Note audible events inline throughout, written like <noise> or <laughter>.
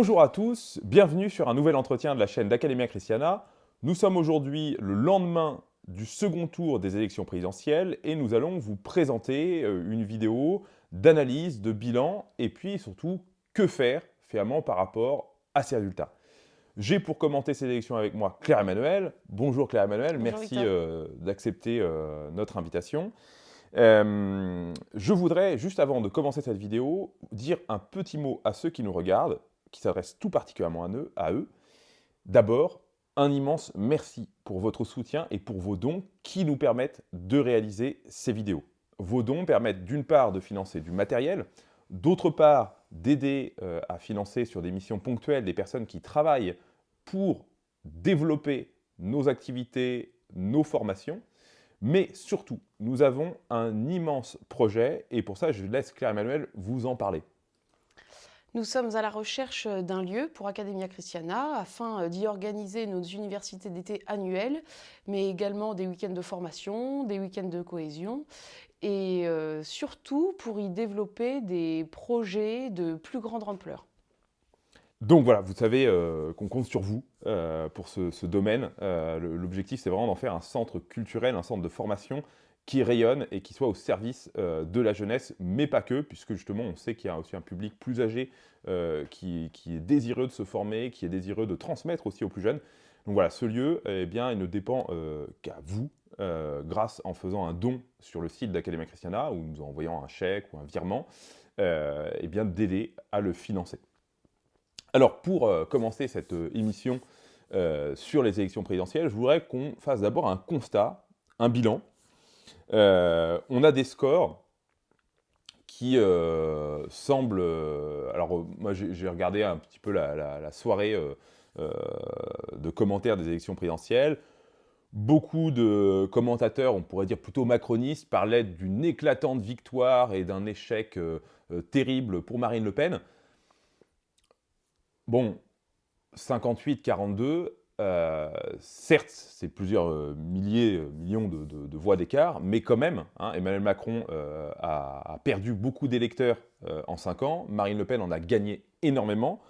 Bonjour à tous, bienvenue sur un nouvel entretien de la chaîne d'Academia Christiana. Nous sommes aujourd'hui le lendemain du second tour des élections présidentielles et nous allons vous présenter euh, une vidéo d'analyse, de bilan et puis surtout que faire finalement par rapport à ces résultats. J'ai pour commenter ces élections avec moi Claire Emmanuel. Bonjour Claire Emmanuel, merci euh, d'accepter euh, notre invitation. je voudrais, juste avant de commencer cette vidéo, dire un petit mot à ceux qui nous regardent qui s'adresse tout particulièrement à eux. À eux. D'abord, un immense merci pour votre soutien et pour vos dons qui nous permettent de réaliser ces vidéos. Vos dons permettent d'une part de financer du matériel, d'autre part d'aider euh, à financer sur des missions ponctuelles des personnes qui travaillent pour développer nos activités, nos formations, mais surtout, nous avons un immense projet et pour ça, je laisse Claire-Emmanuel vous en parler. Nous sommes à la recherche d'un lieu pour Academia Christiana afin d'y organiser nos universités d'été annuelles, mais également des week-ends de formation, des week-ends de cohésion et euh, surtout pour y développer des projets de plus grande ampleur. Donc voilà, vous savez euh, qu'on compte sur vous euh, pour ce domaine. L'objectif, c'est vraiment d'en faire un centre culturel, un centre de formation qui rayonne et qui soit au service euh, de la jeunesse, mais pas que, puisque justement on sait qu'il y a aussi un public plus âgé euh, qui, est désireux de se former, qui est désireux de transmettre aussi aux plus jeunes. Donc voilà, ce lieu, eh bien, il ne dépend euh, qu'à vous, grâce en faisant un don sur le site d'Academia Christiana, ou nous envoyant un chèque ou un virement, eh bien d'aider à le financer. Alors pour commencer cette émission sur les élections présidentielles, je voudrais qu'on fasse d'abord un constat, un bilan, on a des scores qui euh, semblent... Euh, alors moi j'ai regardé un petit peu la, soirée de commentaires des élections présidentielles. Beaucoup de commentateurs, on pourrait dire plutôt macronistes, parlaient d'une éclatante victoire et d'un échec terrible pour Marine Le Pen. Bon, 58-42, euh, certes, c'est plusieurs euh, milliers, euh, millions de, voix d'écart, mais quand même, hein, Emmanuel Macron a, perdu beaucoup d'électeurs en 5 ans, Marine Le Pen en a gagné énormément.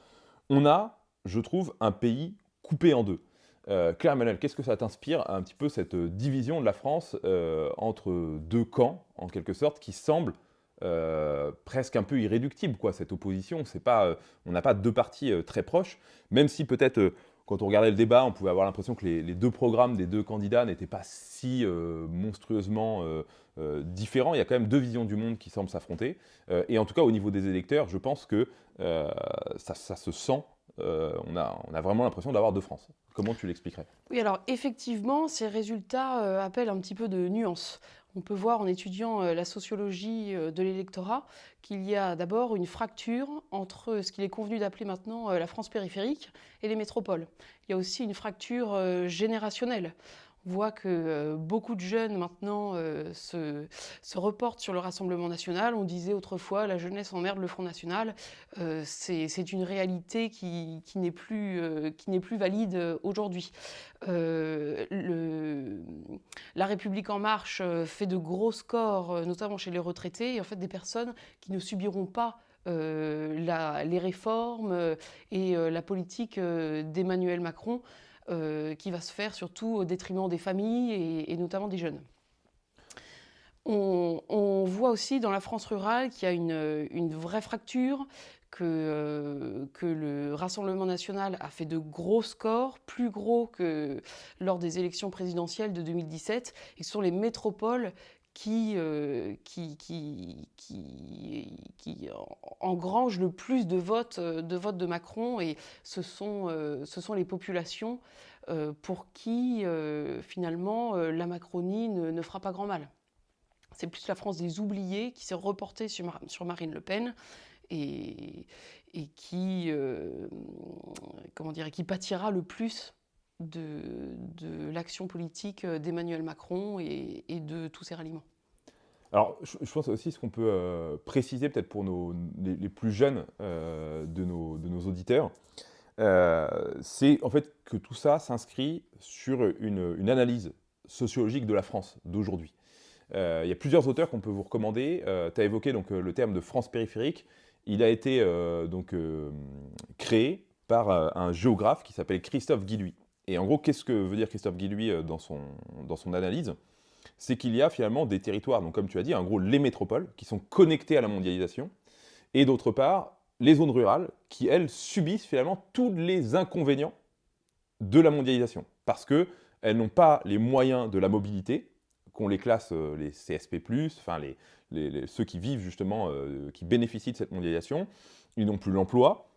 On a, je trouve, un pays coupé en deux. Claire Emmanuel, qu'est-ce que ça t'inspire un petit peu cette division de la France entre deux camps, en quelque sorte, qui semble presque un peu irréductible, quoi, cette opposition? Pas, on n'a pas deux partis très proches, même si peut-être quand on regardait le débat, on pouvait avoir l'impression que les, deux programmes des deux candidats n'étaient pas si euh, monstrueusement euh, euh, différents. Il y a quand même deux visions du monde qui semblent s'affronter. et en tout cas, au niveau des électeurs, je pense que ça, se sent. On a, on, a, vraiment l'impression d'avoir deux France. Comment tu l'expliquerais? Oui, alors effectivement, ces résultats appellent un petit peu de nuance. On peut voir en étudiant la sociologie de l'électorat qu'il y a d'abord une fracture entre ce qu'il est convenu d'appeler maintenant la France périphérique et les métropoles. Il y a aussi une fracture générationnelle. On voit que euh, beaucoup de jeunes maintenant euh, se, reportent sur le Rassemblement national. On disait autrefois la jeunesse emmerde le Front national. Euh, c'est une réalité qui, n'est plus, valide aujourd'hui. la République en marche fait de gros scores, notamment chez les retraités, et en fait des personnes qui ne subiront pas les réformes et la politique d'Emmanuel Macron qui va se faire surtout au détriment des familles et, notamment des jeunes. On, voit aussi dans la France rurale qu'il y a une, vraie fracture, que, euh, que, le Rassemblement national a fait de gros scores, plus gros que lors des élections présidentielles de 2017, et ce sont les métropoles euh, qui, qui, qui, qui, engrange le plus de votes, euh, de votes de Macron et ce sont, euh, ce sont les populations pour qui finalement la Macronie ne, fera pas grand mal. C'est plus la France des oubliés qui s'est reportée sur, sur, Marine Le Pen et, et qui, comment dire, qui pâtira le plus de, l'action politique d'Emmanuel Macron et, de tous ses ralliements. Alors, je, pense aussi ce qu'on peut euh, préciser peut-être pour les, plus jeunes euh, de, nos, auditeurs, euh, c'est en fait que tout ça s'inscrit sur une, analyse sociologique de la France d'aujourd'hui. il y a plusieurs auteurs qu'on peut vous recommander. tu as évoqué donc, le terme de France périphérique. il a été donc, créé par un géographe qui s'appelle Christophe Guilluy. Et en gros, qu'est-ce que veut dire Christophe Guilluy dans son, dans son analyse? C'est qu'il y a finalement des territoires, donc comme tu as dit, en gros les métropoles, qui sont connectés à la mondialisation, et d'autre part, les zones rurales, qui elles subissent finalement tous les inconvénients de la mondialisation, parce qu'elles n'ont pas les moyens de la mobilité, qu'on les classe euh, les CSP+, enfin les, ceux qui vivent justement, euh, qui bénéficient de cette mondialisation, ils n'ont plus l'emploi,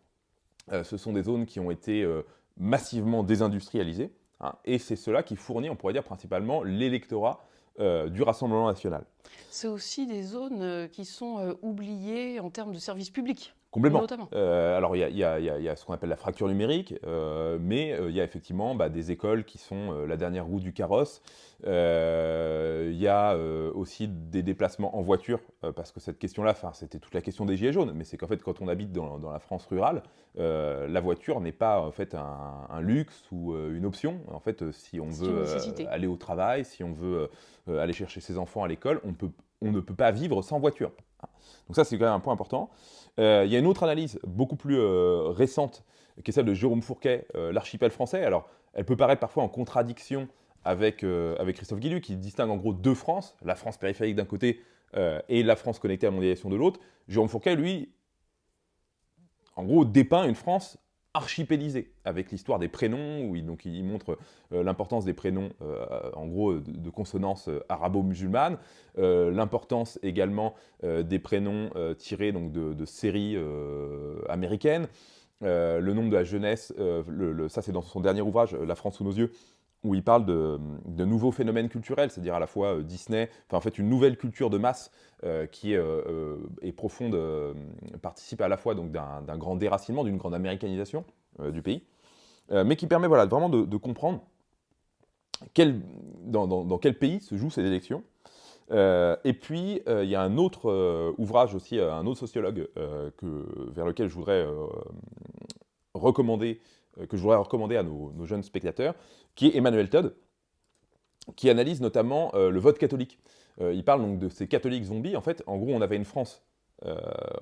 euh, ce sont des zones qui ont été massivement désindustrialisées, hein, et c'est cela qui fournit, on pourrait dire principalement, l'électorat du Rassemblement national. C'est aussi des zones qui sont oubliées en termes de services publics. Complètement. Euh, alors, il y, a, ce qu'on appelle la fracture numérique, euh, mais euh, il y a effectivement bah, des écoles qui sont la dernière roue du carrosse. Il y a aussi des déplacements en voiture, parce que cette question-là, c'était toute la question des gilets jaunes, mais c'est qu'en fait, quand on habite dans, la France rurale, la voiture n'est pas en fait un, luxe ou une option. En fait, si on veut aller au travail, si on veut aller chercher ses enfants à l'école, on, on ne peut pas vivre sans voiture. Donc ça, c'est quand même un point important. Euh, il y a une autre analyse beaucoup plus euh, récente, qui est celle de Jérôme Fourquet, euh, l'archipel français. Alors, elle peut paraître parfois en contradiction avec, Christophe Guillu, qui distingue en gros deux France, la France périphérique d'un côté et la France connectée à la mondialisation de l'autre. Jérôme Fourquet, lui, en gros, dépeint une France archipélisé, avec l'histoire des prénoms, où il, montre euh, l'importance des prénoms, euh, en gros, de, consonance euh, arabo-musulmane, l'importance également des prénoms tirés de, séries américaines, le nombre de la jeunesse, ça c'est dans son dernier ouvrage, La France sous nos yeux, où il parle de, nouveaux phénomènes culturels, c'est-à-dire à la fois euh, Disney, enfin en fait une nouvelle culture de masse euh, qui est, euh, profonde, participe à la fois d'un grand déracinement, d'une grande américanisation du pays, mais qui permet voilà, vraiment de, comprendre quel, dans, quel pays se jouent ces élections. et puis, il y a un autre ouvrage aussi, un autre sociologue que, vers lequel je voudrais recommander que je voudrais recommander à nos, jeunes spectateurs, qui est Emmanuel Todd, qui analyse notamment euh, le vote catholique. Euh, il parle donc de ces catholiques zombies. En fait, en gros, on avait une France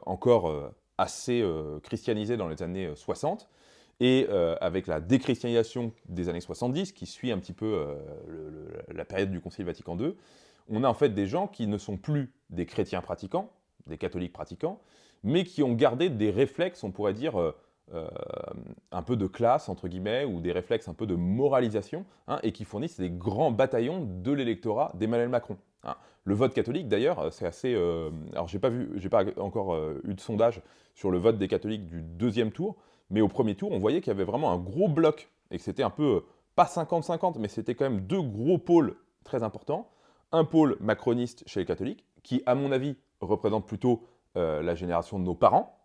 encore assez christianisée dans les années 60, et avec la déchristianisation des années 70, qui suit un petit peu la période du Concile Vatican II, on a en fait des gens qui ne sont plus des chrétiens pratiquants, des catholiques pratiquants, mais qui ont gardé des réflexes, on pourrait dire, euh, un peu de classe, entre guillemets, ou des réflexes un peu de moralisation, hein, et qui fournissent des grands bataillons de l'électorat d'Emmanuel Macron. Hein. Le vote catholique, d'ailleurs, euh, c'est assez... Euh, alors, j'ai pas, pas encore eu de sondage sur le vote des catholiques du deuxième tour, mais au premier tour, on voyait qu'il y avait vraiment un gros bloc, et que c'était un peu, pas 50-50, mais c'était quand même deux gros pôles très importants. Un pôle macroniste chez les catholiques, qui, à mon avis, représente plutôt la génération de nos parents,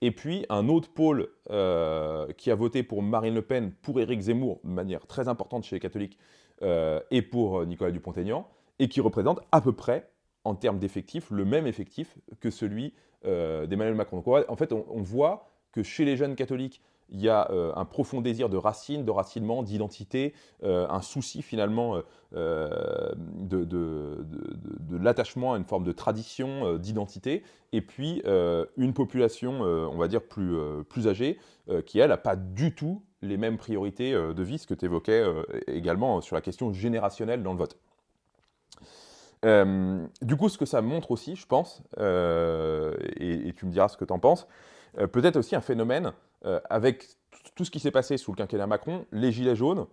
et puis un autre pôle euh, qui a voté pour Marine Le Pen, pour Éric Zemmour, de manière très importante chez les catholiques, euh, et pour euh, Nicolas Dupont-Aignan, et qui représente à peu près, en termes d'effectifs, le même effectif que celui d'Emmanuel Macron. En fait, on, voit que chez les jeunes catholiques, il y a un profond désir de racine, de racinement, d'identité, un souci finalement de, de, l'attachement à une forme de tradition, d'identité, et puis une population, on va dire, plus, plus âgée, qui, elle, n'a pas du tout les mêmes priorités de vie, ce que tu évoquais également sur la question générationnelle dans le vote. du coup, ce que ça montre aussi, je pense, et, et, tu me diras ce que tu en penses, peut-être aussi un phénomène avec tout ce qui s'est passé sous le quinquennat Macron, les gilets jaunes,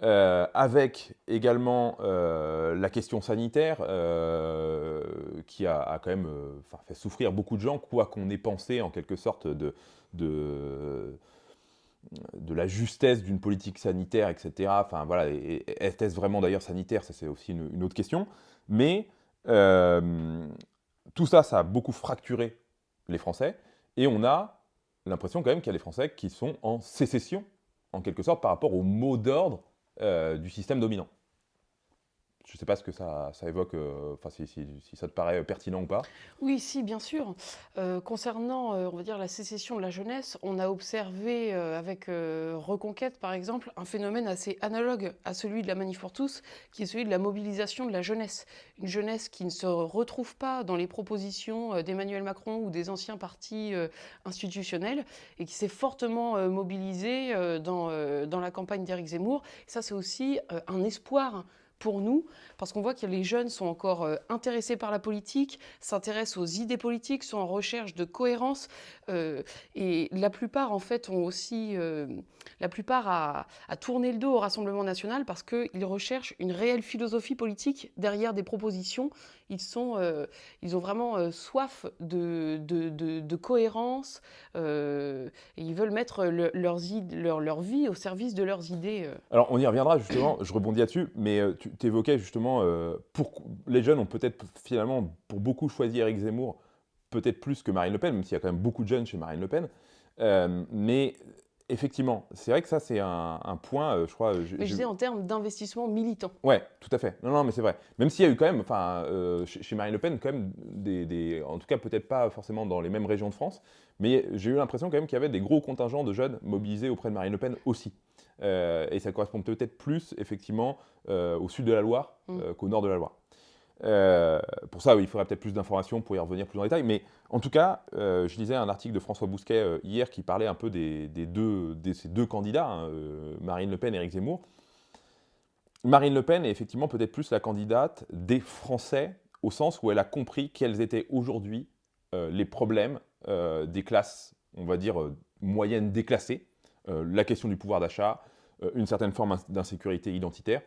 euh, avec également euh, la question sanitaire euh, qui a, quand même fait souffrir beaucoup de gens, quoi qu'on ait pensé en quelque sorte de, de, la justesse d'une politique sanitaire, etc. Enfin voilà, est-ce vraiment d'ailleurs sanitaire? Ça c'est aussi une, autre question. Mais tout ça, ça a beaucoup fracturé les Français et on a l'impression quand même qu'il y a des Français qui sont en sécession, en quelque sorte, par rapport au mot d'ordre euh, du système dominant. Je ne sais pas ce que ça, évoque, enfin si, ça te paraît pertinent ou pas. Oui, si, bien sûr. concernant, on va dire, la sécession de la jeunesse, on a observé avec Reconquête, par exemple, un phénomène assez analogue à celui de la Manif pour tous, qui est celui de la mobilisation de la jeunesse. Une jeunesse qui ne se retrouve pas dans les propositions d'Emmanuel Macron ou des anciens partis institutionnels et qui s'est fortement mobilisée dans, la campagne d'Éric Zemmour. ça, c'est aussi un espoir pour nous, parce qu'on voit que les jeunes sont encore euh, intéressés par la politique, s'intéressent aux idées politiques, sont en recherche de cohérence, euh, et la plupart, en fait, ont aussi, euh, la plupart tourné le dos au Rassemblement national parce qu'ils recherchent une réelle philosophie politique derrière des propositions. Ils, sont, ils ont vraiment soif de, de, cohérence, et ils veulent mettre leurs leur, leur, vie au service de leurs idées. Alors, on y reviendra justement, je rebondis là-dessus, mais tu évoquais justement, pour, les jeunes ont peut-être finalement, pour beaucoup, choisi Eric Zemmour peut-être plus que Marine Le Pen, même s'il y a quand même beaucoup de jeunes chez Marine Le Pen. Euh, mais effectivement, c'est vrai que ça, c'est un, point, euh, je crois. Mais je disais en termes d'investissement militant. Ouais, tout à fait. Non, non, mais c'est vrai. Même s'il y a eu quand même, enfin, euh, chez, Marine Le Pen, quand même, des, en tout cas, peut-être pas forcément dans les mêmes régions de France, mais j'ai eu l'impression quand même qu'il y avait des gros contingents de jeunes mobilisés auprès de Marine Le Pen aussi. et ça correspond peut-être plus, effectivement, au sud de la Loire mmh. qu'au nord de la Loire. Euh, pour ça, il faudrait peut-être plus d'informations pour y revenir plus en détail. Mais en tout cas, euh, je lisais un article de François Bousquet euh, hier qui parlait un peu des, deux, ces deux candidats, hein, Marine Le Pen et Éric Zemmour. Marine Le Pen est effectivement peut-être plus la candidate des Français au sens où elle a compris quels étaient aujourd'hui les problèmes des classes, on va dire, moyennes déclassées. la question du pouvoir d'achat, une certaine forme d'insécurité identitaire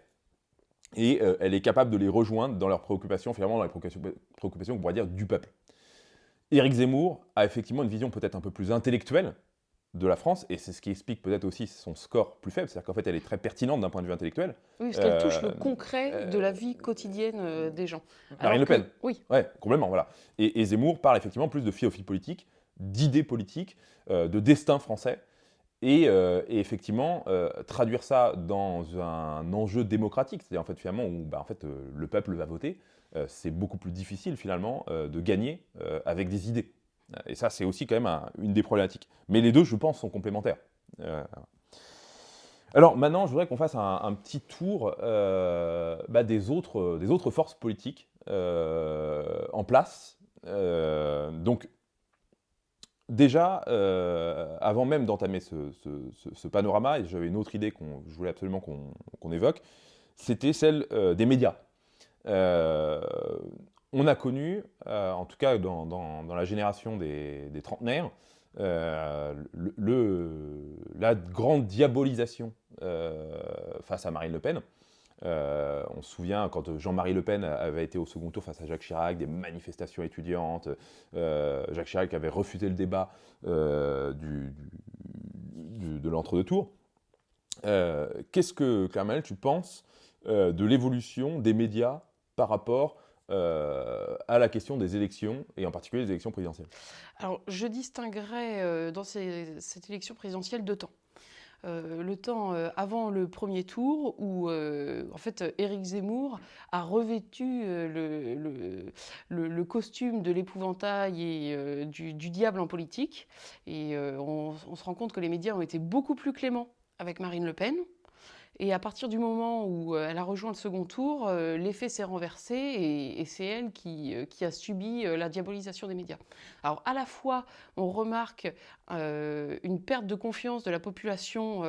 et euh, elle est capable de les rejoindre dans leurs préoccupations, finalement dans les préoccupations, on pourrait dire, du peuple. Éric Zemmour a effectivement une vision peut-être un peu plus intellectuelle de la France, et c'est ce qui explique peut-être aussi son score plus faible, c'est-à-dire qu'en fait elle est très pertinente d'un point de vue intellectuel. Oui, parce qu'elle touche le euh, concret de la vie quotidienne euh, des gens. Marine Le Pen Oui. Ouais, complètement, voilà. Et, Zemmour parle effectivement plus de philosophie politique, d'idées politiques, de destin français, euh, et, effectivement, euh, traduire ça dans un enjeu démocratique, c'est-à-dire en fait finalement où bah, en fait, euh, le peuple va voter, c'est beaucoup plus difficile finalement de gagner avec des idées. Et ça, c'est aussi quand même une des problématiques. Mais les deux, je pense, sont complémentaires. Alors maintenant, je voudrais qu'on fasse un, petit tour bah, des, autres, des autres forces politiques en place. donc Déjà, euh, avant même d'entamer ce, panorama, et j'avais une autre idée que je voulais absolument qu'on évoque, c'était celle euh, des médias. Euh, on a connu, en tout cas dans, la génération des, trentenaires, la grande diabolisation face à Marine Le Pen. Euh, on se souvient quand Jean-Marie Le Pen avait été au second tour face à Jacques Chirac, des manifestations étudiantes. Euh, Jacques Chirac avait refusé le débat euh, de l'entre-deux-tours. Qu'est-ce que, Carmel, tu penses de l'évolution des médias par rapport à la question des élections, et en particulier des élections présidentielles? Alors, je distinguerais dans cette élection présidentielle deux temps. Euh, le temps euh, avant le premier tour où euh, en fait Éric Zemmour a revêtu le, costume de l'épouvantail et du, diable en politique. Et on se rend compte que les médias ont été beaucoup plus cléments avec Marine Le Pen. Et à partir du moment où euh, elle a rejoint le second tour, euh, l'effet s'est renversé et, c'est elle qui, euh, a subi la diabolisation des médias. Alors à la fois, on remarque une perte de confiance de la population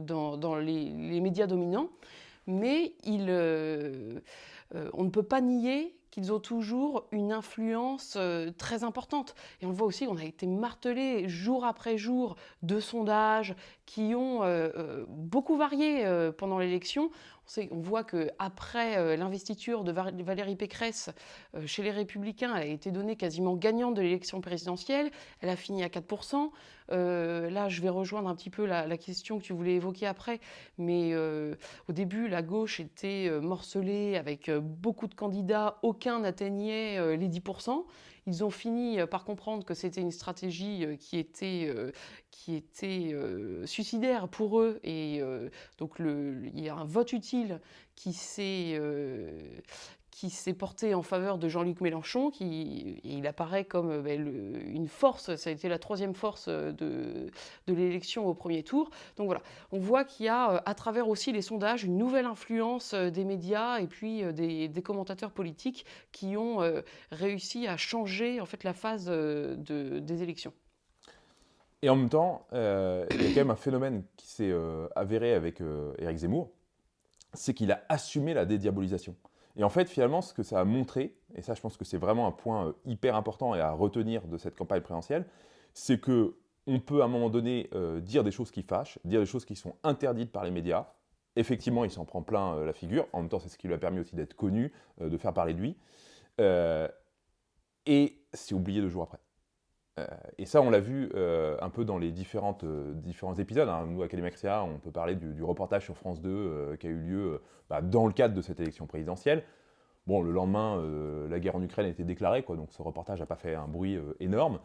dans, les, médias dominants, mais on ne peut pas nier qu'ils ont toujours une influence euh, très importante. Et on le voit aussi, on a été martelé jour après jour de sondages qui ont euh, euh, beaucoup varié pendant l'élection. On, voit qu'après l'investiture de Valérie Pécresse chez les Républicains, elle a été donnée quasiment gagnante de l'élection présidentielle. Elle a fini à 4%. là, je vais rejoindre un petit peu la, question que tu voulais évoquer après. Mais au début, la gauche était morcelée avec beaucoup de candidats, aucun n'atteignait les 10%. Ils ont fini par comprendre que c'était une stratégie qui était, qui était suicidaire pour eux. Et donc le, il y a un vote utile qui s'est qui s'est porté en faveur de Jean-Luc Mélenchon, qui il apparaît comme euh, ben, une force, ça a été la troisième force euh, de, de l'élection au premier tour. Donc voilà, on voit qu'il y a euh, à travers aussi les sondages une nouvelle influence des médias et puis des, commentateurs politiques qui ont réussi à changer en fait la phase de, des élections. Et en même temps, il y a quand même un phénomène qui s'est avéré avec Éric Zemmour, c'est qu'il a assumé la dédiabolisation. Et en fait, finalement, ce que ça a montré, et ça je pense que c'est vraiment un point euh, hyper important et à retenir de cette campagne présidentielle, c'est que on peut à un moment donné euh, dire des choses qui fâchent, dire des choses qui sont interdites par les médias. Effectivement, il s'en prend plein euh, la figure. En même temps, c'est ce qui lui a permis aussi d'être connu, de faire parler de lui. et c'est oublié deux jours après. Et ça, on l'a vu un peu dans les différentes, différents épisodes. Hein. Nous, à Créa, on peut parler du, reportage sur France 2 qui a eu lieu bah, dans le cadre de cette élection présidentielle. Bon, le lendemain, euh, la guerre en Ukraine a été déclarée, donc ce reportage n'a pas fait un bruit euh, énorme.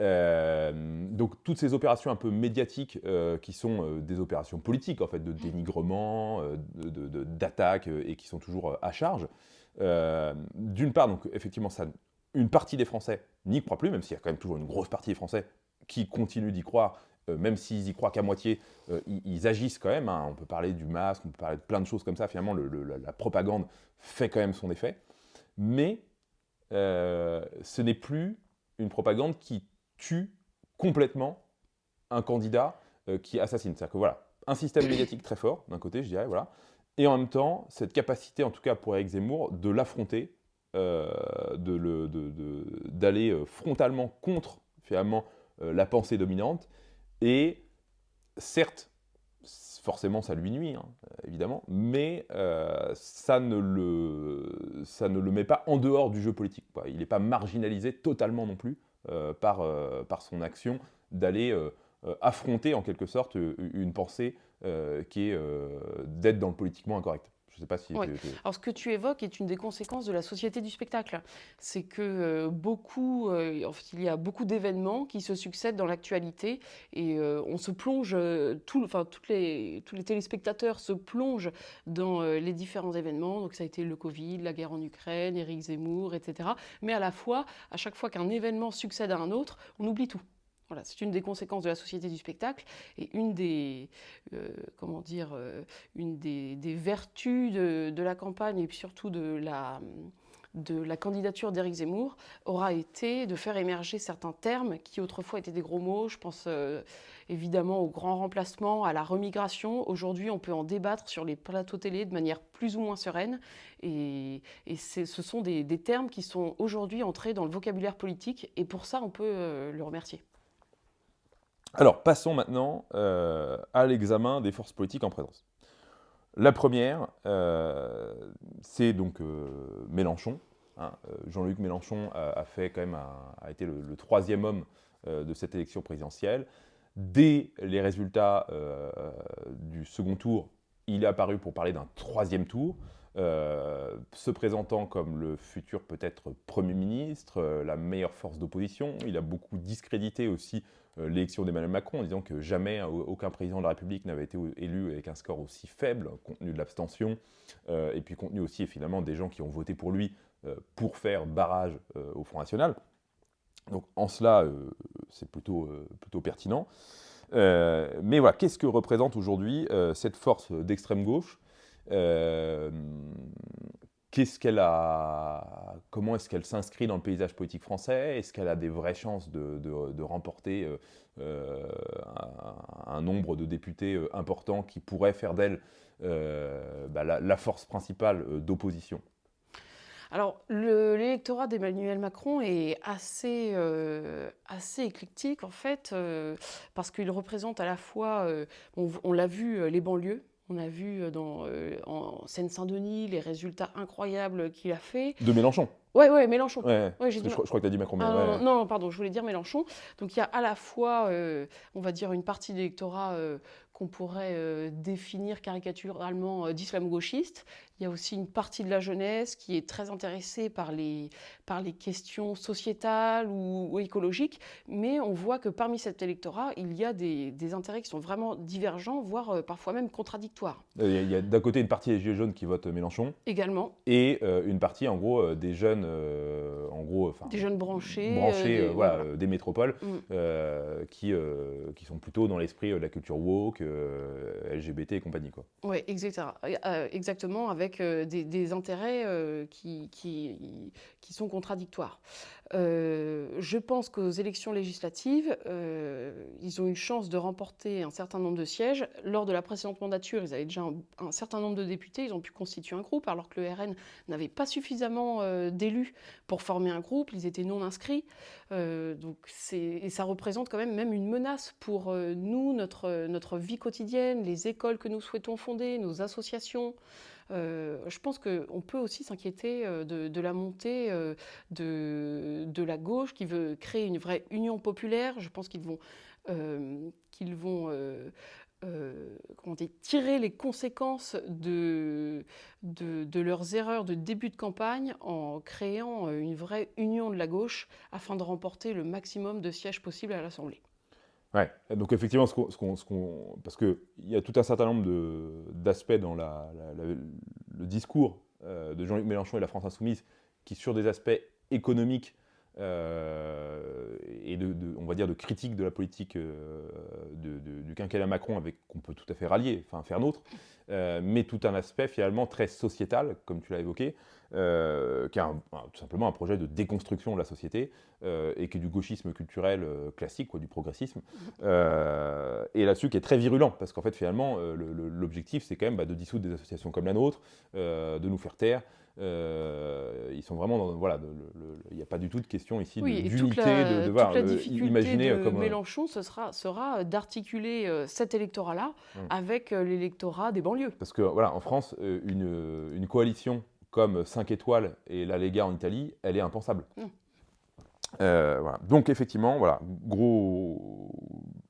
Euh, donc toutes ces opérations un peu médiatiques qui sont des opérations politiques en fait de dénigrement, d'attaque et qui sont toujours à charge. D'une part donc effectivement ça, une partie des Français n'y croit plus, même s'il y a quand même toujours une grosse partie des Français qui continuent d'y croire euh, même s'ils y croient qu'à moitié, euh, ils, agissent quand même. Hein. On peut parler du masque, on peut parler de plein de choses comme ça. Finalement, la, propagande fait quand même son effet. Mais euh, ce n'est plus une propagande qui tue complètement un candidat qui assassine. C'est-à-dire que voilà, un système médiatique très fort, d'un côté, je dirais, voilà, et en même temps, cette capacité, en tout cas pour Eric Zemmour, de l'affronter, d'aller frontalement contre, finalement, la pensée dominante, et certes, forcément ça lui nuit, hein, évidemment, mais euh, ça, ne le, ça ne le met pas en dehors du jeu politique. Il n'est pas marginalisé totalement non plus euh, par, euh, par son action d'aller affronter en quelque sorte une pensée qui est d'être dans le politiquement incorrect sais pas si. Alors, ce que tu évoques est une des conséquences de la société du spectacle. C'est que euh, beaucoup, euh, en fait, il y a beaucoup d'événements qui se succèdent dans l'actualité et euh, on se plonge, tout, enfin, toutes les, tous les téléspectateurs se plongent dans les différents événements. Donc, ça a été le Covid, la guerre en Ukraine, Éric Zemmour, etc. Mais à la fois, à chaque fois qu'un événement succède à un autre, on oublie tout. Voilà, c'est une des conséquences de la société du spectacle et une des, euh, comment dire, euh, une des, vertus de, la campagne et surtout de la, de la candidature d'Éric Zemmour aura été de faire émerger certains termes qui autrefois étaient des gros mots. Je pense euh, évidemment au grand remplacement, à la remigration. Aujourd'hui, on peut en débattre sur les plateaux télé de manière plus ou moins sereine. Et, ce sont des, des, termes qui sont aujourd'hui entrés dans le vocabulaire politique. Et pour ça, on peut le remercier. Alors, passons maintenant euh, à l'examen des forces politiques en présence. La première, euh, c'est donc euh, Mélenchon. Hein. Jean-Luc Mélenchon a, été le, troisième homme de cette élection présidentielle. Dès les résultats du second tour, il est apparu pour parler d'un troisième tour. se présentant comme le futur peut-être Premier ministre, la meilleure force d'opposition. Il a beaucoup discrédité aussi l'élection d'Emmanuel Macron en disant que jamais aucun président de la République n'avait été élu avec un score aussi faible, compte tenu de l'abstention, euh, et puis compte tenu aussi finalement des gens qui ont voté pour lui euh, pour faire barrage au Front National. Donc en cela, c'est plutôt, plutôt pertinent. mais voilà, qu'est-ce que représente aujourd'hui cette force d'extrême gauche? Comment est-ce qu'elle s'inscrit dans le paysage politique français? Est-ce qu'elle a des vraies chances de, remporter euh, euh, un, nombre de députés euh, importants qui pourraient faire d'elle bah, la, force principale d'opposition? Alors, l'électorat d'Emmanuel Macron est assez, assez éclectique, en fait, parce qu'il représente à la fois, on l'a vu, les banlieues, on a vu euh, dans, euh, en Seine-Saint-Denis les résultats incroyables qu'il a fait. De Mélenchon Oui, ouais, Mélenchon. Ouais, je, crois que tu as dit Macron. Ah, non, pardon, je voulais dire Mélenchon. Donc il y a à la fois, euh, on va dire, une partie d'électorat qu'on pourrait définir caricaturalement d'islamo-gauchiste. Il y a aussi une partie de la jeunesse qui est très intéressée par les, par les questions sociétales ou, écologiques, mais on voit que parmi cet électorat, il y a des, des intérêts qui sont vraiment divergents, voire euh, parfois même contradictoires. Euh, il y a, d'un côté une partie des Gilets jaunes qui votent Mélenchon. Également. Et euh, une partie, en gros, des jeunes, en gros, des jeunes branchés, branchés des, voilà, des métropoles, mm. qui, qui sont plutôt dans l'esprit de la culture woke, LGBT et compagnie. Oui, exactement, avec euh, des, intérêts euh, qui, sont contradictoires. Euh, je pense qu'aux élections législatives, ils ont une chance de remporter un certain nombre de sièges. Lors de la précédente mandature, ils avaient déjà un, certain nombre de députés, ils ont pu constituer un groupe, alors que le RN n'avait pas suffisamment d'élus pour former un groupe, ils étaient non inscrits. donc et ça représente quand même même une menace pour nous, notre vie quotidienne, les écoles que nous souhaitons fonder, nos associations. Euh, je pense qu'on peut aussi s'inquiéter euh, de, la montée euh, de, la gauche qui veut créer une vraie union populaire. Je pense qu'ils vont, tirer les conséquences de, de, leurs erreurs de début de campagne en créant une vraie union de la gauche afin de remporter le maximum de sièges possibles à l'Assemblée. Ouais, donc effectivement, ce parce qu'il y a tout un certain nombre d'aspects dans le discours euh, de Jean-Luc Mélenchon et la France Insoumise qui, sur des aspects économiques euh, et de, on va dire, de critique de la politique euh, du quinquennat Macron, qu'on peut tout à fait rallier, enfin faire nôtre, mais tout un aspect finalement très sociétal, comme tu l'as évoqué, euh, qui est tout simplement un projet de déconstruction de la société euh, et qui est du gauchisme culturel euh, classique, quoi, du progressisme. et là-dessus, qui est très virulent, parce qu'en fait, finalement, l'objectif, c'est quand même bah, de dissoudre des associations comme la nôtre, de nous faire taire. Ils sont vraiment dans, voilà, il n'y a pas du tout de question ici d'unité, de, de, voir, imaginer de comme Mélenchon, ce sera, sera d'articuler cet électorat-là hum. avec l'électorat des banlieues. Parce que voilà, en France, une, une coalition comme 5 étoiles et la Lega en Italie, elle est impensable. Mm. Euh, voilà. Donc effectivement, voilà, gros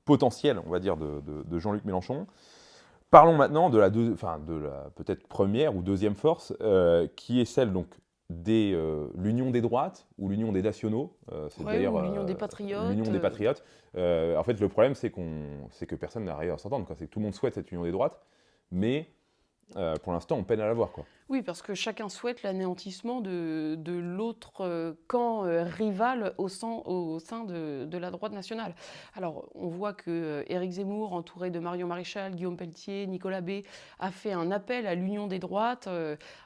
potentiel, on va dire, de, Jean-Luc Mélenchon. Parlons maintenant de la, de la peut-être première ou deuxième force, euh, qui est celle donc de euh, l'union des droites ou l'union des nationaux. c'est d'ailleurs l'union des patriotes. L'union des patriotes. en fait, le problème, c'est qu'on, c'est que personne n'arrive à s'entendre. C'est que tout le monde souhaite cette union des droites, mais pour l'instant, on peine à la voir. Quoi. Oui, parce que chacun souhaite l'anéantissement de, l'autre euh, camp euh, rival au sein, de, la droite nationale. Alors, on voit que euh, Éric Zemmour, entouré de Marion Maréchal, Guillaume Pelletier, Nicolas B, a fait un appel à l'union des droites,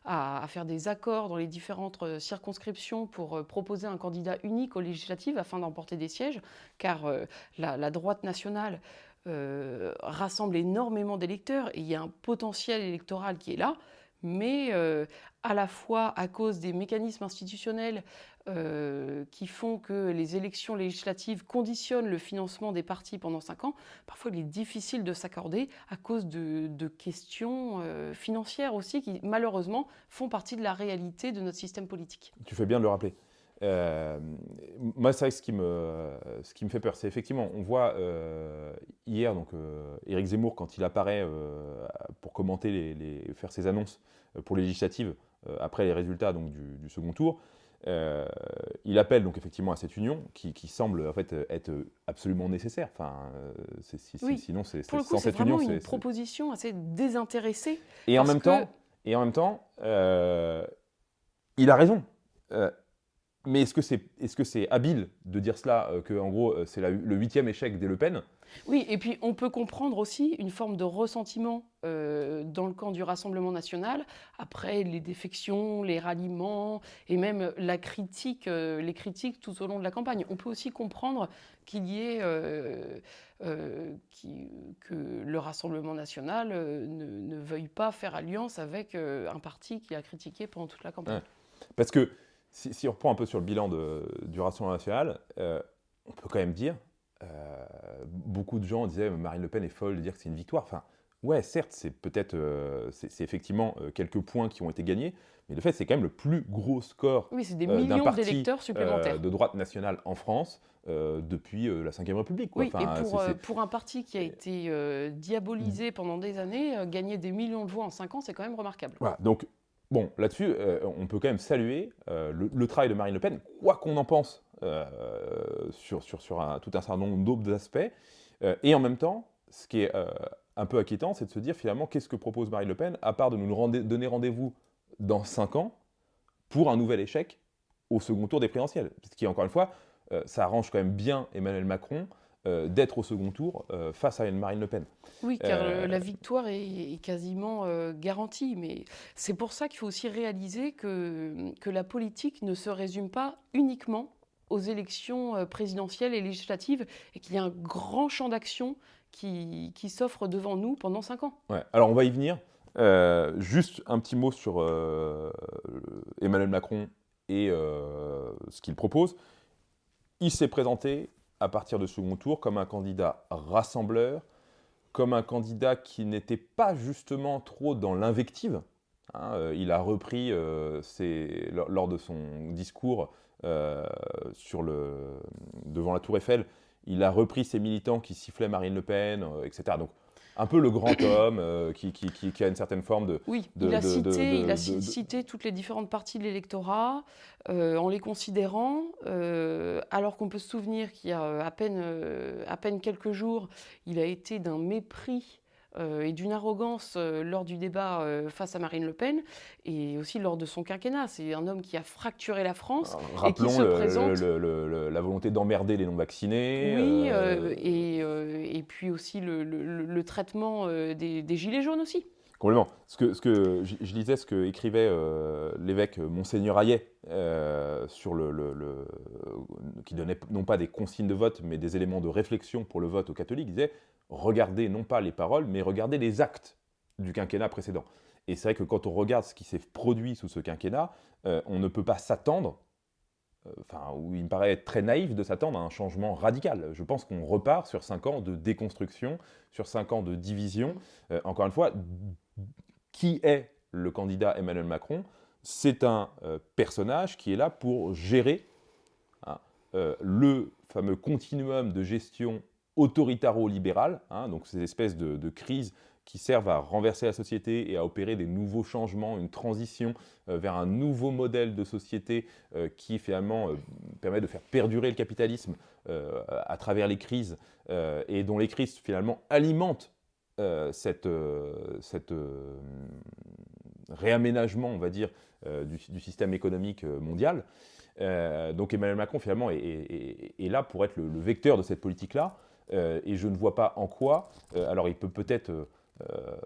à, faire des accords dans les différentes circonscriptions pour proposer un candidat unique aux législatives afin d'emporter des sièges, car la, droite nationale rassemble énormément d'électeurs et il y a un potentiel électoral qui est là mais euh, à la fois à cause des mécanismes institutionnels euh, qui font que les élections législatives conditionnent le financement des partis pendant cinq ans, parfois il est difficile de s'accorder à cause de, questions euh, financières aussi qui malheureusement font partie de la réalité de notre système politique. Tu fais bien de le rappeler. Moi, c'est vrai que ce qui me, ce qui me fait peur, c'est effectivement, on voit hier, donc, Éric Zemmour, quand il apparaît pour commenter, les, faire ses annonces euh, pour les législatives euh, après les résultats donc, du, second tour. Euh, il appelle donc effectivement à cette union qui, semble en fait être absolument nécessaire. Enfin, sinon c'est sans cette union, c'est une proposition assez désintéressée. Et en même temps, et en même temps, il a raison. Mais est-ce que c'est est -ce c'est habile de dire cela, que en gros c'est le huitième échec des Le Pen? Oui, et puis on peut comprendre aussi une forme de ressentiment euh, dans le camp du Rassemblement national, après les défections, les ralliements, et même la critique, euh, les critiques tout au long de la campagne. On peut aussi comprendre qu'il y ait euh, que le Rassemblement national ne, veuille pas faire alliance avec un parti qui a critiqué pendant toute la campagne. Parce que si, on reprend un peu sur le bilan du Rassemblement national, on peut quand même dire euh, beaucoup de gens disaient Marine Le Pen est folle de dire que c'est une victoire. Enfin, ouais, certes, c'est peut-être, c'est effectivement quelques points qui ont été gagnés, mais le fait, c'est quand même le plus gros score oui, des millions d'électeurs supplémentaires. de droite nationale en France depuis la Ve République. Quoi. Oui, et pour, pour, un parti qui a été diabolisé pendant des années, gagner des millions de voix en 5 ans, c'est quand même remarquable. Voilà, donc Bon, là-dessus, euh, on peut quand même saluer euh, le, travail de Marine Le Pen, quoi qu'on en pense euh, sur, tout un certain nombre d'autres aspects. et en même temps, ce qui est un peu inquiétant, c'est de se dire finalement, qu'est-ce que propose Marine Le Pen, à part de nous donner rendez-vous dans 5 ans pour un nouvel échec au second tour des présidentielles? Ce qui, encore une fois, ça arrange quand même bien Emmanuel Macron euh, d'être au second tour euh, face à une Marine Le Pen. Oui, car euh, la victoire est, quasiment garantie. Mais c'est pour ça qu'il faut aussi réaliser que, que la politique ne se résume pas uniquement aux élections présidentielles et législatives et qu'il y a un grand champ d'action qui, qui s'offre devant nous pendant cinq ans. Ouais. Alors on va y venir. juste un petit mot sur Emmanuel Macron et ce qu'il propose. Il s'est présenté à partir de second tour comme un candidat rassembleur, comme un candidat qui n'était pas justement trop dans l'invective. Hein, euh, il a repris euh, lors, de son discours euh, sur le, devant la Tour Eiffel, il a repris ses militants qui sifflaient Marine Le Pen, etc. Donc un peu le grand homme euh, qui, qui, a une certaine forme de... Oui, il, a cité, il a cité toutes les différentes parties de l'électorat euh, en les considérant, euh, alors qu'on peut se souvenir qu'il y a à peine, à peine quelques jours, il a été d'un mépris et d'une arrogance euh, lors du débat euh, face à Marine Le Pen et aussi lors de son quinquennat. C'est un homme qui a fracturé la France et qui se présente... la volonté d'emmerder les non-vaccinés. Oui, et, et, puis aussi le, traitement des, gilets jaunes aussi. Complètement. Ce que, ce que je, lisais ce que écrivait l'évêque Monseigneur Hayet sur le, le, qui donnait non pas des consignes de vote, mais des éléments de réflexion pour le vote aux catholiques. Il disait regarder non pas les paroles, mais regarder les actes du quinquennat précédent. Et c'est vrai que quand on regarde ce qui s'est produit sous ce quinquennat, euh, on ne peut pas s'attendre, euh, enfin, il me paraît être très naïf de s'attendre à un changement radical. Je pense qu'on repart sur cinq ans de déconstruction, sur cinq ans de division. Euh, encore une fois, qui est le candidat Emmanuel Macron? C'est un personnage qui est là pour gérer hein, le fameux continuum de gestion autoritaro-libérales, hein, donc ces espèces de, crises qui servent à renverser la société et à opérer des nouveaux changements, une transition euh, vers un nouveau modèle de société euh, qui finalement euh, permet de faire perdurer le capitalisme à travers les crises et dont les crises finalement alimentent cette, réaménagement, on va dire, du, système économique mondial. donc Emmanuel Macron finalement est, là pour être le vecteur de cette politique-là. Euh, et je ne vois pas en quoi. Euh, alors il peut peut-être euh,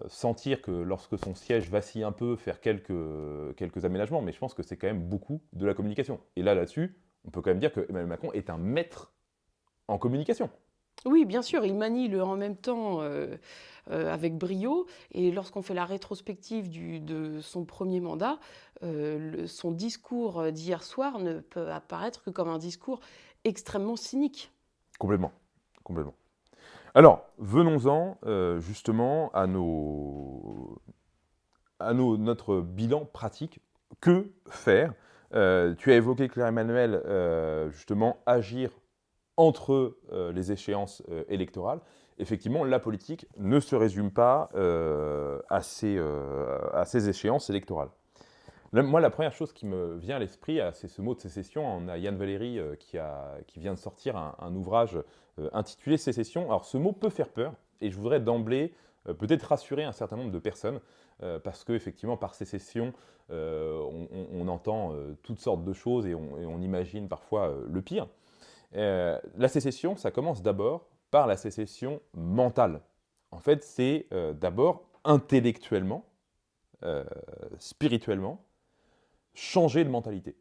sentir que lorsque son siège vacille un peu, faire quelques, quelques aménagements, mais je pense que c'est quand même beaucoup de la communication. Et là, là-dessus, on peut quand même dire que Emmanuel Macron est un maître en communication. Oui, bien sûr, il manie le en même temps avec brio. Et lorsqu'on fait la rétrospective du, de son premier mandat, son discours d'hier soir ne peut apparaître que comme un discours extrêmement cynique. Complètement Alors, venons-en euh, justement à, notre bilan pratique. Que faire? Euh, Tu as évoqué, Claire-Emmanuel, euh, justement, agir entre les échéances électorales. Effectivement, la politique ne se résume pas à ces, à, ces, échéances électorales. Moi, la première chose qui me vient à l'esprit, c'est ce mot de sécession. On a Yann Valéry qui, qui, vient de sortir un, ouvrage intitulé Sécession. Alors, ce mot peut faire peur, et je voudrais d'emblée euh, peut-être rassurer un certain nombre de personnes, parce qu'effectivement, par sécession, on, entend toutes sortes de choses et on, imagine parfois le pire. la sécession, ça commence d'abord par la sécession mentale. En fait, c'est d'abord intellectuellement, spirituellement, changer de mentalité.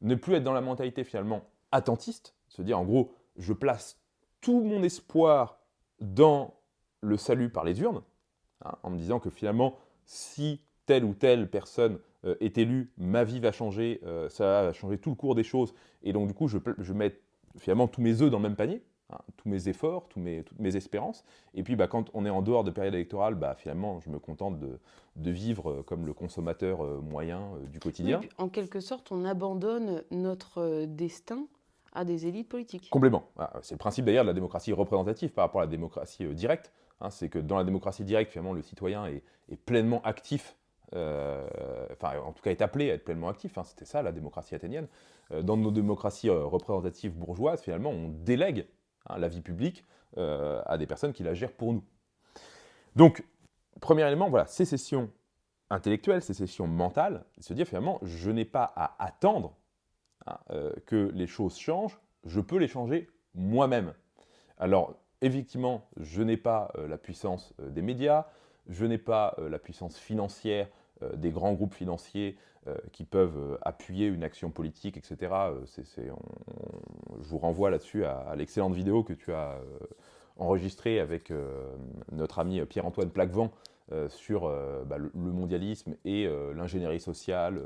Ne plus être dans la mentalité finalement attentiste, se dire en gros, je place tout mon espoir dans le salut par les urnes, hein, en me disant que finalement, si telle ou telle personne euh, est élue, ma vie va changer, euh, ça va changer tout le cours des choses, et donc du coup, je, je mets finalement tous mes œufs dans le même panier. hein, tous mes efforts, tous mes, toutes mes espérances. Et puis, bah, quand on est en dehors de période électorale, bah, finalement, je me contente de, de vivre comme le consommateur moyen du quotidien. en quelque sorte, on abandonne notre destin à des élites politiques. Complètement. Ah, c'est le principe d'ailleurs de la démocratie représentative par rapport à la démocratie directe. Hein, c'est que dans la démocratie directe, finalement, le citoyen est, pleinement actif, euh, enfin, en tout cas, est appelé à être pleinement actif. Hein, C'était ça, la démocratie athénienne. Euh, dans nos démocraties euh, représentatives bourgeoises, finalement, on délègue hein, la vie publique à des personnes qui la gèrent pour nous. Donc, premier élément, voilà, sécession intellectuelle, sécession mentale, se dire finalement, je n'ai pas à attendre que les choses changent, je peux les changer moi-même. Alors, effectivement, je n'ai pas euh, la puissance euh, des médias, je n'ai pas euh, la puissance financière des grands groupes financiers qui peuvent appuyer une action politique, etc. je vous renvoie là-dessus à, l'excellente vidéo que tu as enregistrée avec notre ami Pierre-Antoine Plaquevent sur bah, le, mondialisme et l'ingénierie sociale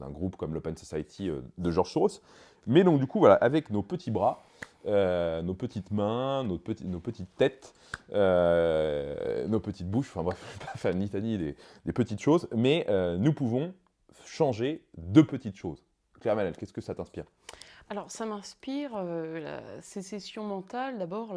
d'un groupe comme l'Open Society de Georges Soros. Mais donc du coup, voilà, avec nos petits bras, euh, nos petites mains, nos, nos petites têtes, euh, nos petites bouches, enfin bref, je vais <laughs> pas faire une litanie des, petites choses, mais euh, nous pouvons changer de petites choses. Claire Manel, qu'est-ce que ça t'inspire? Alors, ça m'inspire la sécession mentale, d'abord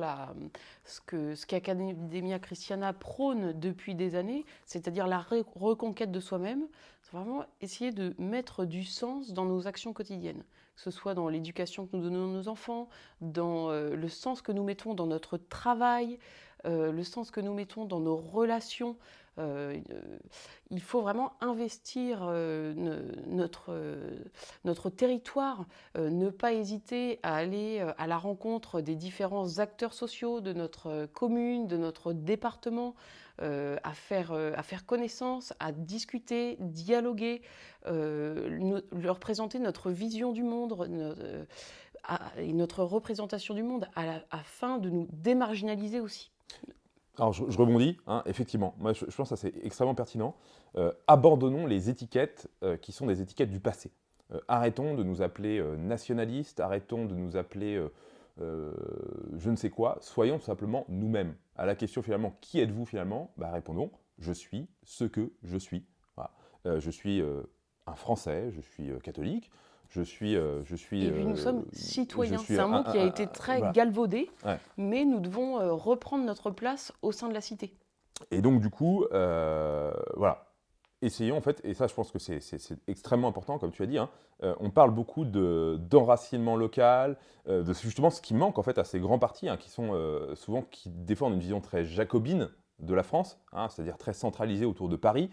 ce que ce qu'Academia Christiana prône depuis des années, c'est-à-dire la reconquête de soi-même, c'est vraiment essayer de mettre du sens dans nos actions quotidiennes que ce soit dans l'éducation que nous donnons à nos enfants, dans euh, le sens que nous mettons dans notre travail, euh, le sens que nous mettons dans nos relations. Euh, il faut vraiment investir notre, notre territoire, ne pas hésiter à aller à la rencontre des différents acteurs sociaux de notre commune, de notre département, à, faire, connaissance, à discuter, dialoguer, euh, leur présenter notre vision du monde euh, et notre représentation du monde afin de nous démarginaliser aussi. Alors je, rebondis, hein, effectivement, moi je, pense que c'est extrêmement pertinent. Euh, abandonnons les étiquettes qui sont des étiquettes du passé. arrêtons de nous appeler nationalistes, arrêtons de nous appeler je ne sais quoi, soyons simplement nous-mêmes. À la question finalement, qui êtes-vous finalement? Bah, Répondons, je suis ce que je suis. je suis un Français, je suis euh, catholique, je suis... Euh, je suis Et puis nous euh, sommes citoyens. C'est un mot qui a été très galvaudé, mais nous devons reprendre notre place au sein de la cité. Et donc du coup, voilà, essayons en fait, et ça je pense que c'est extrêmement important, comme tu as dit, hein, on parle beaucoup d'enracinement local, de justement ce qui manque en fait à ces grands partis, hein, qui sont souvent, qui défendent une vision très jacobine de la France, hein, c'est-à-dire très centralisée autour de Paris,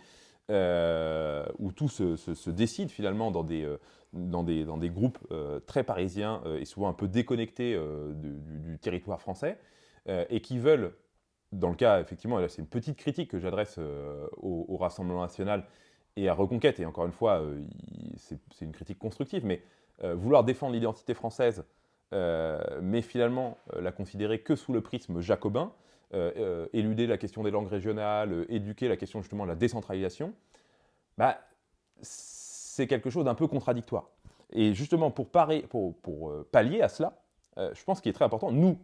euh, où tout se, décide finalement dans des, euh, dans des, dans des groupes euh, très parisiens et souvent un peu déconnectés du, territoire français, et qui veulent, dans le cas, effectivement, c'est une petite critique que j'adresse au, Rassemblement national et à Reconquête, et encore une fois, c'est une critique constructive, mais vouloir défendre l'identité française, mais finalement la considérer que sous le prisme jacobin, euh, euh, éluder la question des langues régionales, euh, éduquer la question justement de la décentralisation, bah, c'est quelque chose d'un peu contradictoire. Et justement, pour, pour pallier à cela, je pense qu'il est très important, nous,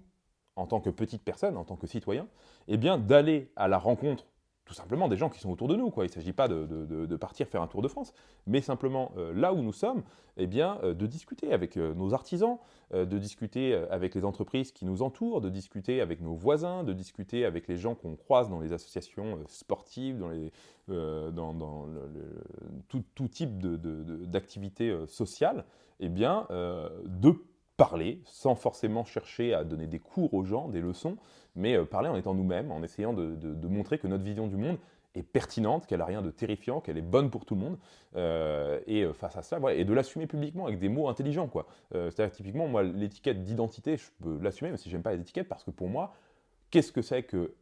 en tant que petites personnes, en tant que citoyens, eh bien d'aller à la rencontre tout simplement des gens qui sont autour de nous. Quoi. Il ne s'agit pas de, partir faire un tour de France, mais simplement euh, là où nous sommes, eh bien, euh, de discuter avec euh, nos artisans, de discuter avec les entreprises qui nous entourent, de discuter avec nos voisins, de discuter avec les gens qu'on croise dans les associations sportives, dans, les, dans, dans tout, tout, type d'activités sociales, eh bien, de parler sans forcément chercher à donner des cours aux gens, des leçons, mais euh, parler en étant nous-mêmes, en essayant de, montrer que notre vision du monde est pertinente, qu'elle n'a rien de terrifiant, qu'elle est bonne pour tout le monde, euh, et euh, face à ça, et de l'assumer publiquement avec des mots intelligents. C'est-à-dire typiquement, moi, l'étiquette d'identité, je peux l'assumer, même si j'aime pas les étiquettes, parce que pour moi, qu'est-ce que c'est que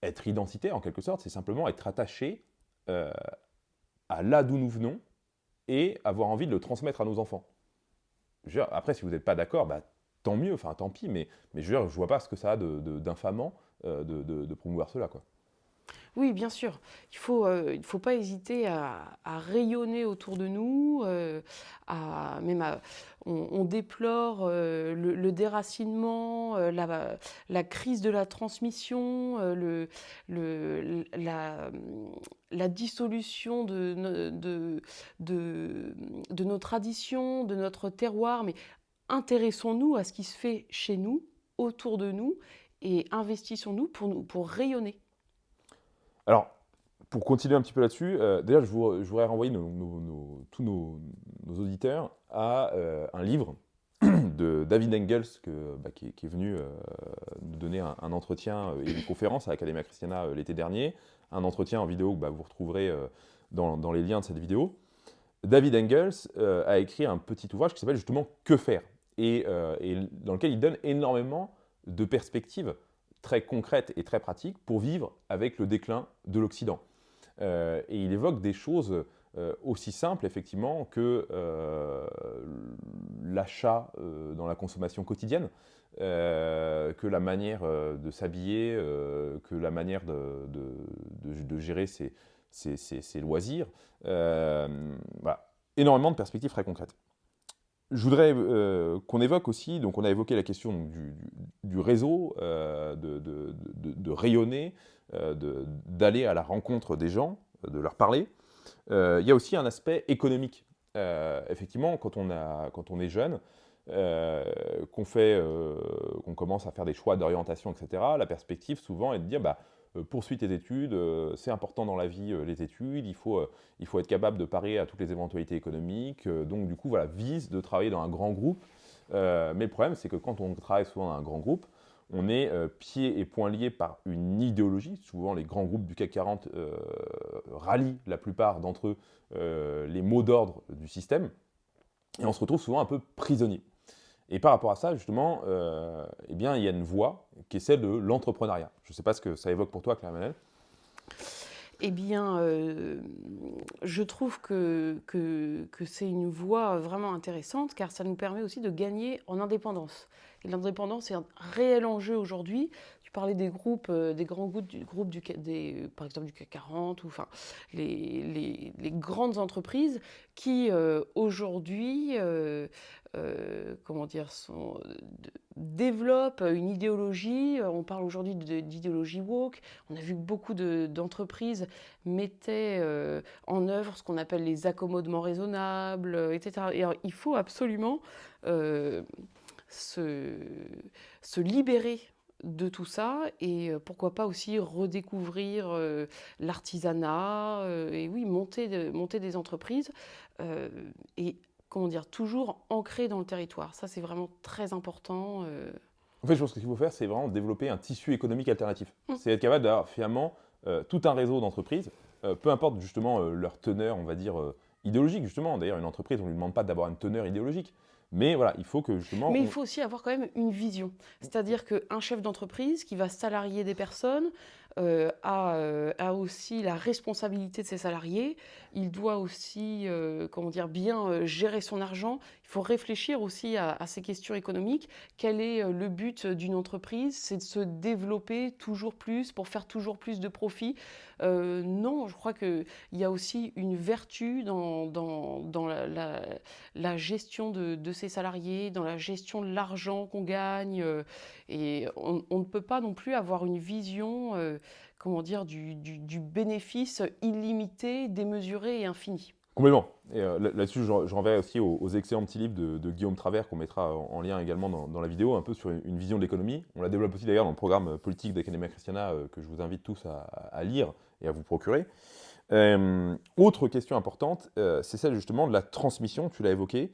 être identité, en quelque sorte? C'est simplement être attaché à là d'où nous venons, et avoir envie de le transmettre à nos enfants. Après, si vous n'êtes pas d'accord, bah, tant mieux, enfin tant pis, mais, je ne vois pas ce que ça a d'infamant de, euh, de, promouvoir cela. Oui, bien sûr. Il faut, euh, faut pas hésiter à, rayonner autour de nous, euh, à, même on, déplore euh, le, déracinement, la, crise de la transmission, la, dissolution de, de nos traditions, de notre terroir. Mais intéressons-nous à ce qui se fait chez nous, autour de nous, et investissons-nous pour, nous, pour rayonner. Alors, pour continuer un petit peu là-dessus, euh, déjà, je, voudrais renvoyer tous nos, auditeurs à euh, un livre <clears throat> de David Engels, bah, qui, est venu euh, nous donner un, entretien et une conférence à l'Academia Christiana l'été dernier, un entretien en vidéo que bah, vous retrouverez dans, les liens de cette vidéo. David Engels a écrit un petit ouvrage qui s'appelle justement Que faire? Et, dans lequel il donne énormément de perspectives très concrète et très pratique pour vivre avec le déclin de l'Occident. Euh, et il évoque des choses euh, aussi simples, effectivement, que euh, l'achat dans la consommation quotidienne, que la manière de s'habiller, que la manière de, gérer ses, ses loisirs. voilà. Énormément de perspectives très concrètes. Je voudrais euh, qu'on évoque aussi, donc on a évoqué la question du, réseau, euh, de, rayonner, euh, d'aller à la rencontre des gens, de leur parler. il y a aussi un aspect économique. effectivement, quand on, a, quand on est jeune, qu'on qu'on commence à faire des choix d'orientation, etc., la perspective souvent est de dire, bah, poursuis tes études, euh, c'est important dans la vie euh, les études, il faut, il faut être capable de parer à toutes les éventualités économiques, donc du coup voilà, vise de travailler dans un grand groupe, mais le problème c'est que quand on travaille souvent dans un grand groupe, on est pieds et poings liés par une idéologie, souvent les grands groupes du CAC 40 rallient la plupart d'entre eux les mots d'ordre du système, et on se retrouve souvent un peu prisonnier. Et par rapport à ça, justement, euh, eh bien, il y a une voie qui est celle de l'entrepreneuriat. Je ne sais pas ce que ça évoque pour toi, Claire Manel. Eh bien, euh, je trouve que, que, c'est une voie vraiment intéressante car ça nous permet aussi de gagner en indépendance. Et l'indépendance est un réel enjeu aujourd'hui. Tu parlais des groupes, euh, des grands groupes, du, groupe du, par exemple du CAC 40, ou enfin les, les grandes entreprises qui aujourd'hui euh, comment dire, sont, développent une idéologie. On parle aujourd'hui d'idéologie woke. On a vu que beaucoup d'entreprises mettaient euh, en œuvre ce qu'on appelle les accommodements raisonnables, etc. Et il faut absolument euh, se, se libérer de tout ça et pourquoi pas aussi redécouvrir l'artisanat et oui monter, monter des entreprises et comment dire, toujours ancré dans le territoire. Ça, c'est vraiment très important. Euh. En fait, je pense que ce qu'il faut faire, c'est vraiment développer un tissu économique alternatif. Mmh. C'est être capable d'avoir finalement euh, tout un réseau d'entreprises, euh, peu importe justement leur teneur, on va dire, idéologique, justement. D'ailleurs, une entreprise, on ne lui demande pas d'avoir une teneur idéologique. Mais voilà, il faut que justement. Mais il faut aussi avoir quand même une vision. C'est-à-dire qu'un chef d'entreprise qui va salarier des personnes, euh, euh, a, aussi la responsabilité de ses salariés. Il doit aussi, euh, comment dire, bien gérer son argent. Il faut réfléchir aussi à, ces questions économiques. Quel est le but d'une entreprise? C'est de se développer toujours plus pour faire toujours plus de profits. non, je crois qu'il y a aussi une vertu dans, la, gestion de, ses salariés, dans la gestion de l'argent qu'on gagne. et on, on, ne peut pas non plus avoir une vision comment dire, du, bénéfice illimité, démesuré et infini. Complètement. Et euh, là-dessus, je, renverrai aussi aux, excellents petits livres de, Guillaume Travers qu'on mettra en, lien également dans, la vidéo, un peu sur une, vision de l'économie. On la développe aussi d'ailleurs dans le programme politique d'Academia Christiana euh, que je vous invite tous à, lire et à vous procurer. Euh, autre question importante, c'est celle justement de la transmission, tu l'as évoqué,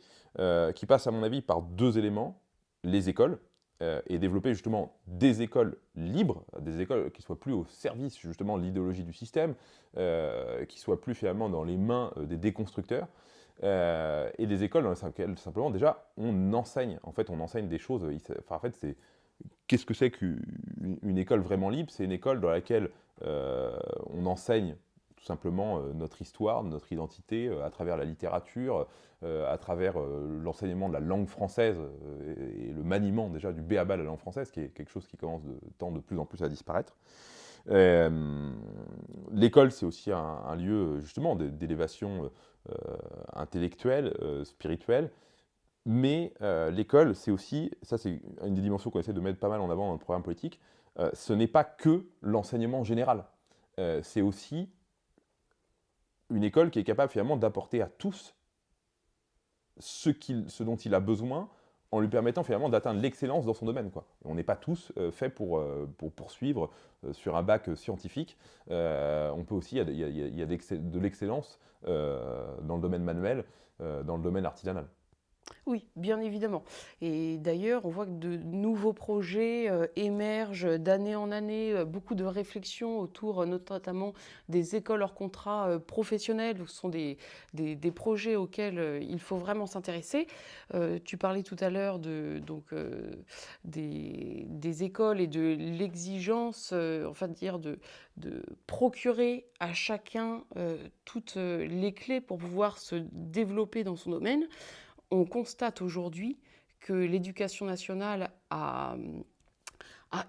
qui passe à mon avis par deux éléments, les écoles, euh, et développer justement des écoles libres, des écoles qui soient plus au service justement de l'idéologie du système, euh, qui soient plus finalement dans les mains euh, des déconstructeurs, et des écoles dans lesquelles simplement déjà on enseigne, en fait on enseigne des choses, enfin, en fait c'est qu'est-ce que c'est qu'une école vraiment libre? C'est une école dans laquelle on enseigne simplement euh, notre histoire, notre identité, euh, à travers la littérature, euh, à travers l'enseignement de la langue française et le maniement déjà du béaba de la langue française, qui est quelque chose qui commence de tendre de plus en plus à disparaître. L'école, c'est aussi un, lieu justement d'élévation intellectuelle, spirituelle, mais l'école, c'est aussi, ça c'est une des dimensions qu'on essaie de mettre pas mal en avant dans le programme politique, ce n'est pas que l'enseignement général, c'est aussi une école qui est capable finalement d'apporter à tous ce, dont il a besoin en lui permettant finalement d'atteindre l'excellence dans son domaine. On n'est pas tous euh, faits pour, euh, pour poursuivre euh, sur un bac scientifique. on peut aussi, il y a, de l'excellence dans le domaine manuel, dans le domaine artisanal. Oui, bien évidemment. Et d'ailleurs, on voit que de nouveaux projets euh, émergent d'année en année, euh, beaucoup de réflexions autour euh, notamment des écoles hors contrat professionnels, ce sont des, des, projets auxquels il faut vraiment s'intéresser. tu parlais tout à l'heure de, des, des, écoles et de l'exigence, enfin dire, de, de procurer à chacun toutes les clés pour pouvoir se développer dans son domaine on constate aujourd'hui que l'éducation nationale a,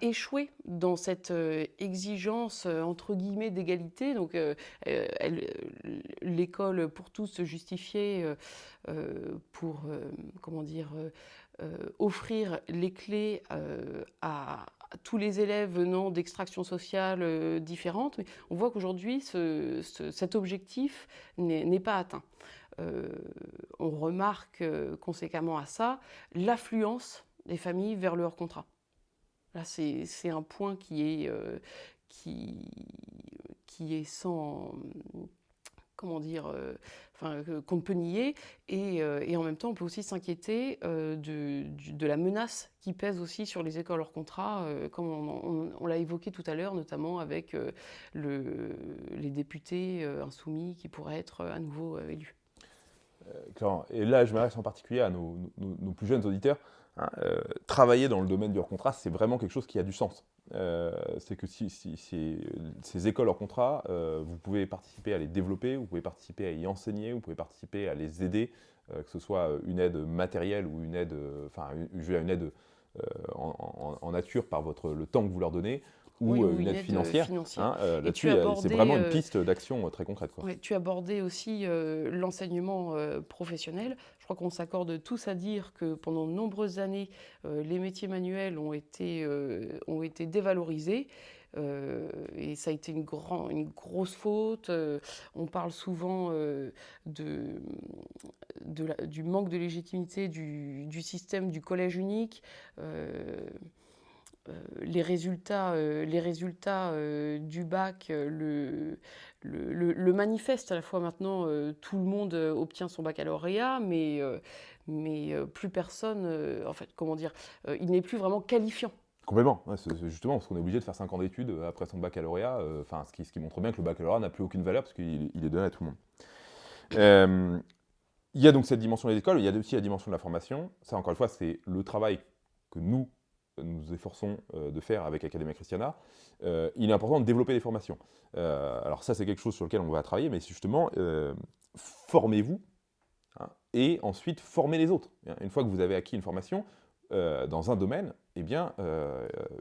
échoué dans cette euh, exigence euh, entre guillemets d'égalité. Donc, euh, l'école pour tous se justifiait pour comment dire offrir les clés à, tous les élèves venant d'extractions sociales différentes. Mais on voit qu'aujourd'hui, cet objectif n'est pas atteint. Euh, on remarque euh, conséquemment à ça l'affluence des familles vers leur contrat. Là, c'est un point qui est, euh, qui, sans comment dire, qu'on ne peut nier, et, en même temps, on peut aussi s'inquiéter de, la menace qui pèse aussi sur les écoles hors contrat, comme on, l'a évoqué tout à l'heure, notamment avec le, les députés insoumis qui pourraient être à nouveau élus. Euh, et là je m'adresse en particulier à nos, plus jeunes auditeurs, hein, euh, travailler dans le domaine du hors-contrat, c'est vraiment quelque chose qui a du sens. Euh, c'est que si, ces écoles hors contrat, vous pouvez participer à les développer, vous pouvez participer à y enseigner, vous pouvez participer à les aider, que ce soit une aide matérielle ou une aide, enfin une, aide en, nature par votre, le temps que vous leur donnez, ou, euh, une, aide, financière. Hein, euh, là-dessus, c'est vraiment une euh, piste d'action très concrète. Quoi. tu abordais aussi l'enseignement professionnel. Je crois qu'on s'accorde tous à dire que pendant de nombreuses années, les métiers manuels ont été, ont été dévalorisés. et ça a été une, grand, une grosse faute. on parle souvent de, de du manque de légitimité du, du, système du collège unique. Euh, les résultats, euh, les résultats euh, du bac le, le, manifestent à la fois maintenant, tout le monde obtient son baccalauréat, mais, mais plus personne, en fait, comment dire, il n'est plus vraiment qualifiant. Complètement, c'est justement parce qu'on est obligé de faire 5 ans d'études après son baccalauréat, enfin, ce, qui, ce qui montre bien que le baccalauréat n'a plus aucune valeur parce qu'il est donné à tout le monde. il y a donc cette dimension des écoles, il y a aussi la dimension de la formation. Ça, encore une fois, c'est le travail que nous, nous efforçons euh, de faire avec Academia Christiana, euh, il est important de développer des formations. Euh, alors ça, c'est quelque chose sur lequel on va travailler, mais justement, formez-vous, hein, et ensuite formez les autres. Une fois que vous avez acquis une formation dans un domaine, eh bien,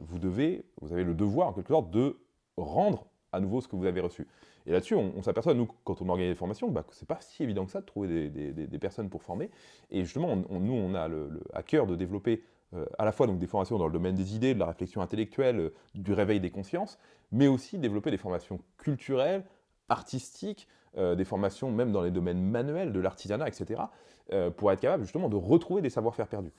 vous, devez, vous avez le devoir, en quelque sorte, de rendre à nouveau ce que vous avez reçu. Et là-dessus, on, s'aperçoit, nous, quand on organise des formations, bah, c'est pas si évident que ça de trouver des, personnes pour former. Et justement, nous, on a le, à cœur de développer euh, à la fois donc, des formations dans le domaine des idées, de la réflexion intellectuelle, euh, du réveil des consciences, mais aussi développer des formations culturelles, artistiques, euh, des formations même dans les domaines manuels, de l'artisanat, etc., pour être capable justement de retrouver des savoir-faire perdus.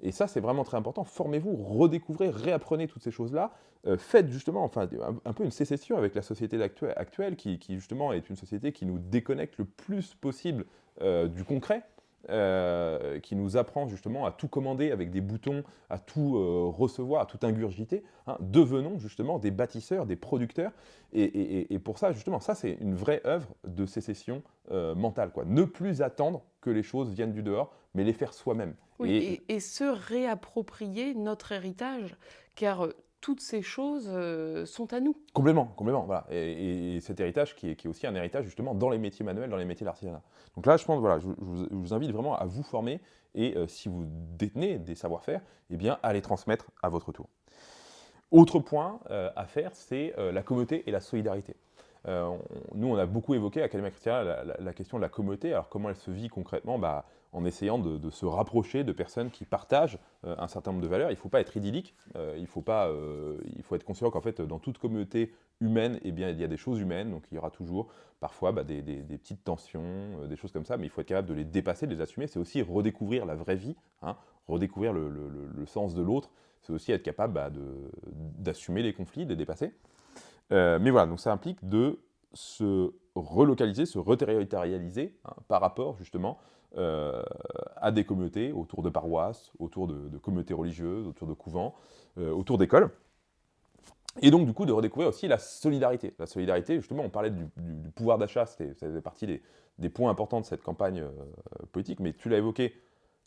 Et ça, c'est vraiment très important. Formez-vous, redécouvrez, réapprenez toutes ces choses-là. faites justement enfin, un, peu une sécession avec la société actuelle, qui, qui, justement est une société qui nous déconnecte le plus possible du concret. Euh, qui nous apprend justement à tout commander avec des boutons, à tout euh, recevoir, à tout ingurgiter. Hein. Devenons justement des bâtisseurs, des producteurs. Et, pour ça, justement, ça c'est une vraie œuvre de sécession euh, mentale. Quoi. Ne plus attendre que les choses viennent du dehors, mais les faire soi-même. et, et, se réapproprier notre héritage, car toutes ces choses euh, sont à nous. Complètement, complètement. Voilà. Et, cet héritage qui est, aussi un héritage justement dans les métiers manuels, dans les métiers d'artisanat. Donc là, je pense, voilà, je, vous, invite vraiment à vous former et euh, si vous détenez des savoir-faire, eh bien, à les transmettre à votre tour. Autre point à faire, c'est la communauté et la solidarité. nous, on a beaucoup évoqué à Académie Chrétien la, la, question de la communauté. Alors, comment elle se vit concrètement? Bah, En essayant de, se rapprocher de personnes qui partagent un certain nombre de valeurs. Il ne faut pas être idyllique. il, faut pas, faut être conscient qu'en fait, dans toute communauté humaine, eh bien, il y a des choses humaines. Donc, il y aura toujours parfois bah, des, petites tensions, des choses comme ça. Mais il faut être capable de les dépasser, de les assumer. C'est aussi redécouvrir la vraie vie, hein, redécouvrir le, sens de l'autre c'est aussi être capable bah, d'assumer les conflits, de les dépasser. Euh, mais voilà, donc ça implique de se relocaliser, se reterritorialiser hein, par rapport justement euh, à des communautés autour de paroisses, autour de, communautés religieuses, autour de couvents, euh, autour d'écoles. Et donc, du coup, de redécouvrir aussi la solidarité. La solidarité, justement, on parlait du, pouvoir d'achat, ça faisait partie des, points importants de cette campagne politique, mais tu l'as évoqué,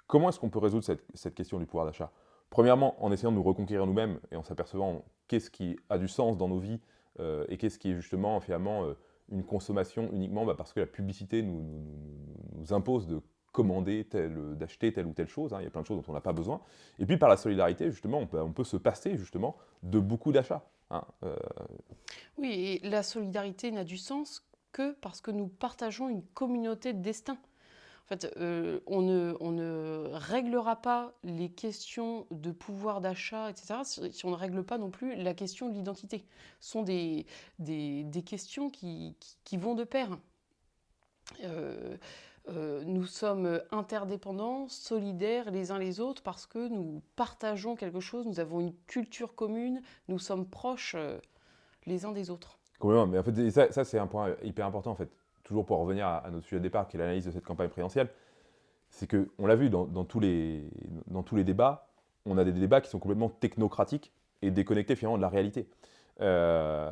comment est-ce qu'on peut résoudre cette question du pouvoir d'achat? Premièrement, en essayant de nous reconquérir nous-mêmes et en s'apercevant qu'est-ce qui a du sens dans nos vies euh, et qu'est-ce qui est justement finalement euh, une consommation uniquement bah, parce que la publicité nous, impose de commander, d'acheter telle ou telle chose. Hein. il y a plein de choses dont on n'a pas besoin. Et puis par la solidarité, justement, on peut, se passer justement de beaucoup d'achats. Hein, euh. Oui, et la solidarité n'a du sens que parce que nous partageons une communauté de destin. En fait, euh, on, ne, réglera pas les questions de pouvoir d'achat, etc., si, on ne règle pas non plus la question de l'identité. Ce sont des, questions qui, vont de pair. Euh, euh, nous sommes interdépendants, solidaires les uns les autres parce que nous partageons quelque chose, nous avons une culture commune, nous sommes proches les uns des autres. Complètement, mais en fait, ça, c'est un point hyper important en fait toujours pour revenir à, notre sujet de départ, qui est l'analyse de cette campagne présidentielle, c'est qu'on l'a vu dans, tous les, dans tous les débats, on a des débats qui sont complètement technocratiques et déconnectés finalement de la réalité. Euh,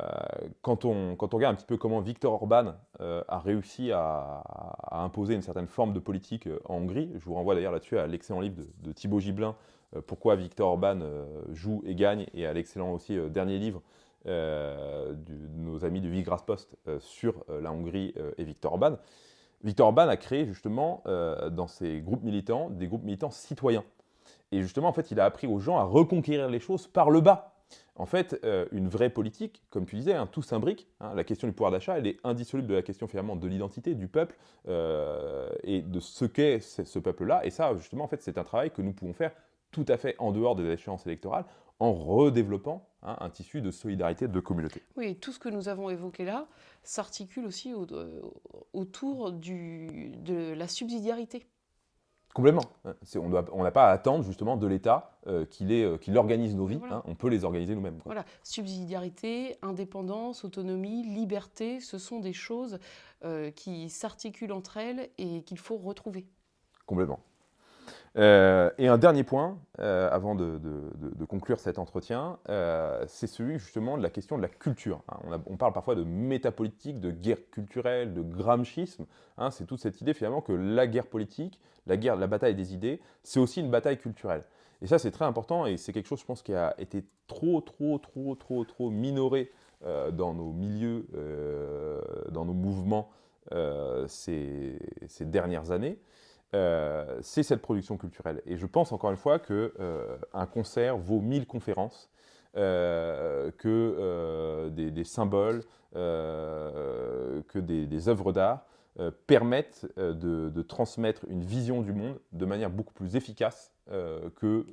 quand, on, regarde un petit peu comment Viktor Orban euh, a réussi à, imposer une certaine forme de politique euh, en Hongrie, je vous renvoie d'ailleurs là-dessus à l'excellent livre de, Thibaut Gibelin, Pourquoi Viktor Orban joue et gagne, et à l'excellent aussi dernier livre de nos amis du Vigras Post sur la Hongrie et Viktor Orban. Viktor Orban a créé justement dans ses groupes militants des groupes militants citoyens. Et justement, en fait, il a appris aux gens à reconquérir les choses par le bas. En fait, une vraie politique, comme tu disais, hein, tout s'imbrique. Hein, la question du pouvoir d'achat, elle est indissoluble de la question finalement de l'identité du peuple et de ce qu'est ce peuple-là. Et ça, justement, en fait, c'est un travail que nous pouvons faire tout à fait en dehors des échéances électorales, en redéveloppant hein, un tissu de solidarité de communauté. Oui, tout ce que nous avons évoqué là s'articule aussi euh, autour de la subsidiarité. Complètement. On n'a pas à attendre justement de l'État euh, euh, qu'il organise nos vies, hein. on peut les organiser nous-mêmes. Voilà, subsidiarité, indépendance, autonomie, liberté, ce sont des choses qui s'articulent entre elles et qu'il faut retrouver. Complètement. Euh, et un dernier point, euh, avant de, conclure cet entretien, euh, c'est celui justement de la question de la culture. Hein. On, parle parfois de métapolitique, de guerre culturelle, de gramschisme. Hein. c'est toute cette idée finalement que la guerre politique, la guerre, la bataille des idées, c'est aussi une bataille culturelle. Et ça, c'est très important et c'est quelque chose, je pense, qui a été trop, trop, trop, trop, trop minoré dans nos milieux, dans nos mouvements ces, dernières années. Euh, c'est cette production culturelle. Et je pense encore une fois qu'un euh, concert vaut mille conférences, euh, que des, symboles, que des, œuvres d'art permettent de, transmettre une vision du monde de manière beaucoup plus efficace que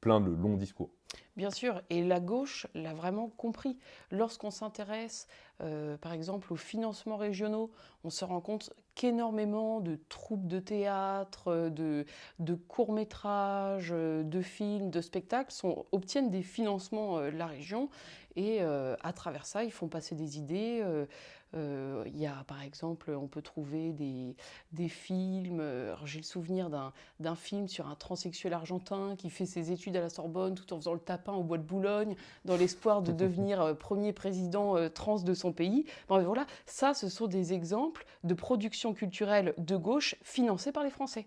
plein de longs discours. Bien sûr, et la gauche l'a vraiment compris. Lorsqu'on s'intéresse, euh, par exemple, aux financements régionaux, on se rend compte qu'énormément de troupes de théâtre, de, courts-métrages, de films, de spectacles obtiennent des financements euh, de la région et euh, à travers ça, ils font passer des idées. Euh, il y a par exemple, on peut trouver des, des films. J'ai le souvenir d'un film sur un transsexuel argentin qui fait ses études à la Sorbonne tout en faisant le tapin au bois de Boulogne dans l'espoir de <laughs> devenir premier président trans de son pays. Bon, voilà, ça, ce sont des exemples de production culturelle de gauche financée par les Français.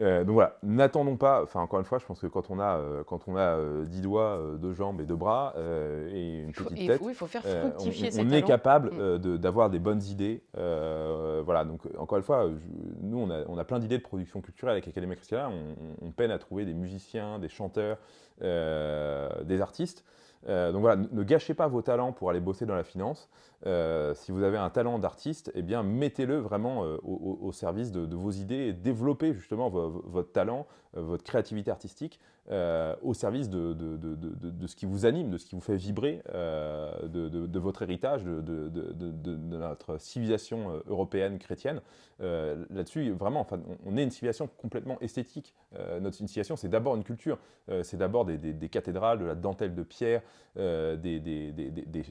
Euh, donc voilà, n'attendons pas, enfin encore une fois, je pense que quand on a, euh, quand on a euh, 10 doigts, euh, deux jambes et deux bras euh, et une faut, petite et tête, oui, faut faire fructifier on, on est capable Mm. de- d'avoir des bonnes idées. Voilà, donc encore une fois, je- nous on a, on a plein d'idées de production culturelle avec Academia Christiana. On, on- peine à trouver des musiciens, des chanteurs, des artistes. Donc voilà, ne- ne gâchez pas vos talents pour aller bosser dans la finance. Euh, si vous avez un talent d'artiste, eh bien mettez-le vraiment euh, au, service de, vos idées et développez justement vo- vo- votre talent, euh, votre créativité artistique au service de, ce qui vous anime, de ce qui vous fait vibrer, de, votre héritage, de, notre civilisation européenne chrétienne. Là-dessus, vraiment, enfin, on, est une civilisation complètement esthétique. Notre civilisation, c'est d'abord une culture, c'est d'abord des, cathédrales, de la dentelle de pierre, des, des- des-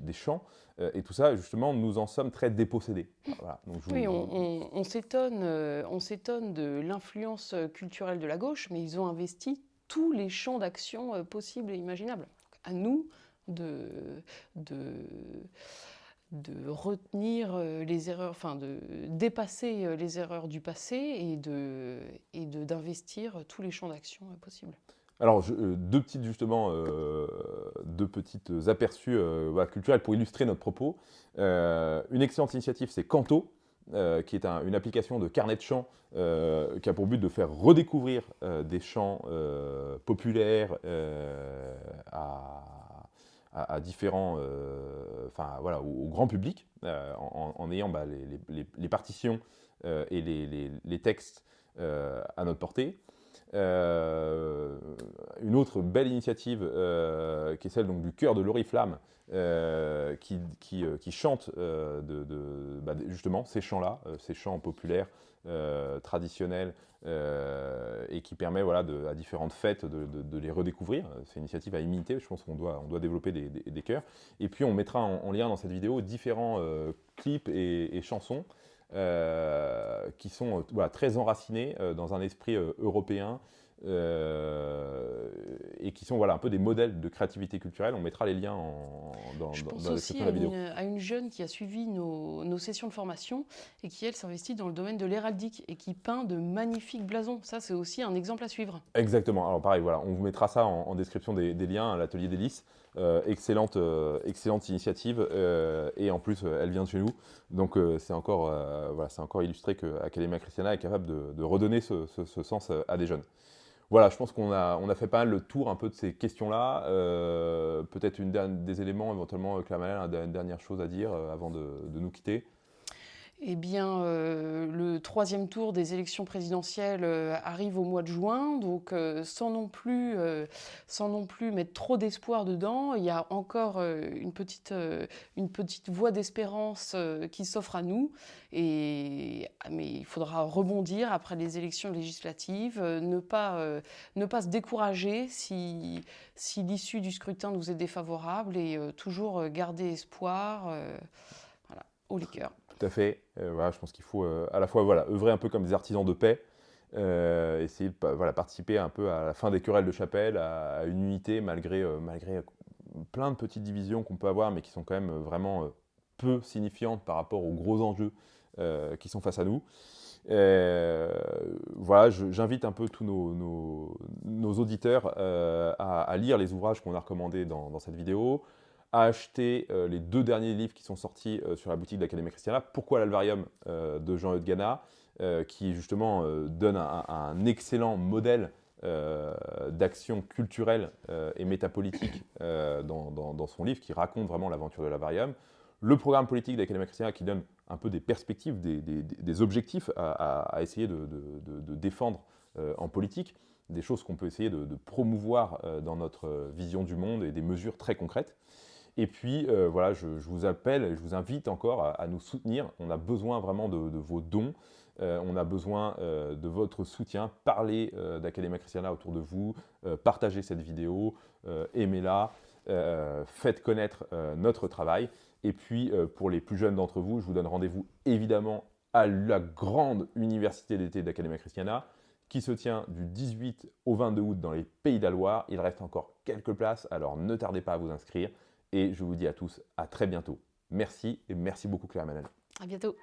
Euh, et tout ça, justement, nous en sommes très dépossédés. Voilà, donc je Oui, on, on- on s'étonne, euh, on s'étonne de l'influence euh, culturelle de la gauche, mais ils ont investi tous les champs d'action possibles et imaginables. Donc, à nous de, de, de retenir les erreurs, enfin de dépasser les erreurs du passé et de et de d'investir tous les champs d'action possibles. Alors, euh, deux petites justement, euh, deux petites aperçus euh, culturels pour illustrer notre propos. Une excellente initiative, c'est Canto, qui est un- une application de carnet de chants qui a pour but de faire redécouvrir des chants populaires à, différents, voilà, au, grand public, en, ayant bah, les, partitions et les, textes à notre portée. Euh, une autre belle initiative euh, qui est celle donc, du chœur de l'Oriflamme euh, qui, chante bah, justement ces chants-là, ces chants populaires, traditionnels et qui permet voilà, à différentes fêtes de, les redécouvrir. C'est une initiative à imiter, je pense qu'on doit, développer des, chœurs. Et puis on mettra en, en lien dans cette vidéo différents clips et, chansons qui sont euh, voilà, très enracinés euh, dans un esprit euh, européen euh, et qui sont voilà, un peu des modèles de créativité culturelle. On mettra les liens en- dans, Je dans- pense dans la aussi description à la vidéo. une, à une jeune qui a suivi nos, nos sessions de formation et qui, elle, s'investit dans le domaine de l'héraldique et qui peint de magnifiques blasons. Ça, c'est aussi un exemple à suivre. Exactement. Alors pareil, voilà, on vous mettra ça en, en description des, des liens à l'atelier d'Hélice. Euh, excellente, euh, excellente initiative euh, et en plus elle vient de chez nous. Donc c'est encore, voilà, encore illustré que Academia Christiana est capable de, redonner ce, ce- sens à des jeunes. Voilà, je pense qu'on a, on a fait pas mal le tour un peu de ces questions-là. Peut-être une des éléments, éventuellement, Claire Manel, une dernière chose à dire avant de, de nous quitter. Eh bien, euh, le troisième tour des élections présidentielles euh, arrive au mois de juin, donc euh, sans, non plus, sans non plus mettre trop d'espoir dedans, il y a encore une, petite, une petite voie d'espérance qui s'offre à nous. Et, mais il faudra rebondir après les élections législatives, ne, pas, ne pas se décourager si, si l'issue du scrutin nous est défavorable et toujours garder espoir. voilà, au liqueur. Tout à fait. Euh, voilà, je pense qu'il faut euh, à la fois voilà, œuvrer un peu comme des artisans de paix, euh, essayer de voilà, participer un peu à la fin des querelles de chapelle, à, une unité malgré, malgré plein de petites divisions qu'on peut avoir, mais qui sont quand même vraiment peu signifiantes par rapport aux gros enjeux qui sont face à nous. Voilà, j'invite un peu tous nos, nos- auditeurs à, lire les ouvrages qu'on a recommandés dans cette vidéo, à acheter euh, les deux derniers livres qui sont sortis euh, sur la boutique d'Académie Christiana. Pourquoi l'Alvarium euh, de Jean-Eudes Gana, qui justement donne un, excellent modèle d'action culturelle et métapolitique dans, son livre, qui raconte vraiment l'aventure de l'Alvarium. Le programme politique d'Académie Christiana qui donne un peu des perspectives, des, objectifs à, essayer de, de- de- de défendre en politique, des choses qu'on peut essayer de, de promouvoir dans notre vision du monde et des mesures très concrètes. Et puis, euh, voilà, je, vous appelle, et je vous invite encore à, nous soutenir. On a besoin vraiment de, vos dons. Euh, on a besoin euh, de votre soutien. Parlez d'Academia Christiana autour de vous. Partagez cette vidéo. Aimez-la. faites connaître notre travail. Et puis, pour les plus jeunes d'entre vous, je vous donne rendez-vous évidemment à la grande université d'été d'Academia Christiana qui se tient du 18 au 22 août dans les Pays de. Il reste encore quelques places, alors ne tardez pas à vous inscrire. Et je vous dis à tous à très bientôt. Merci et merci beaucoup Claire Manel. À bientôt.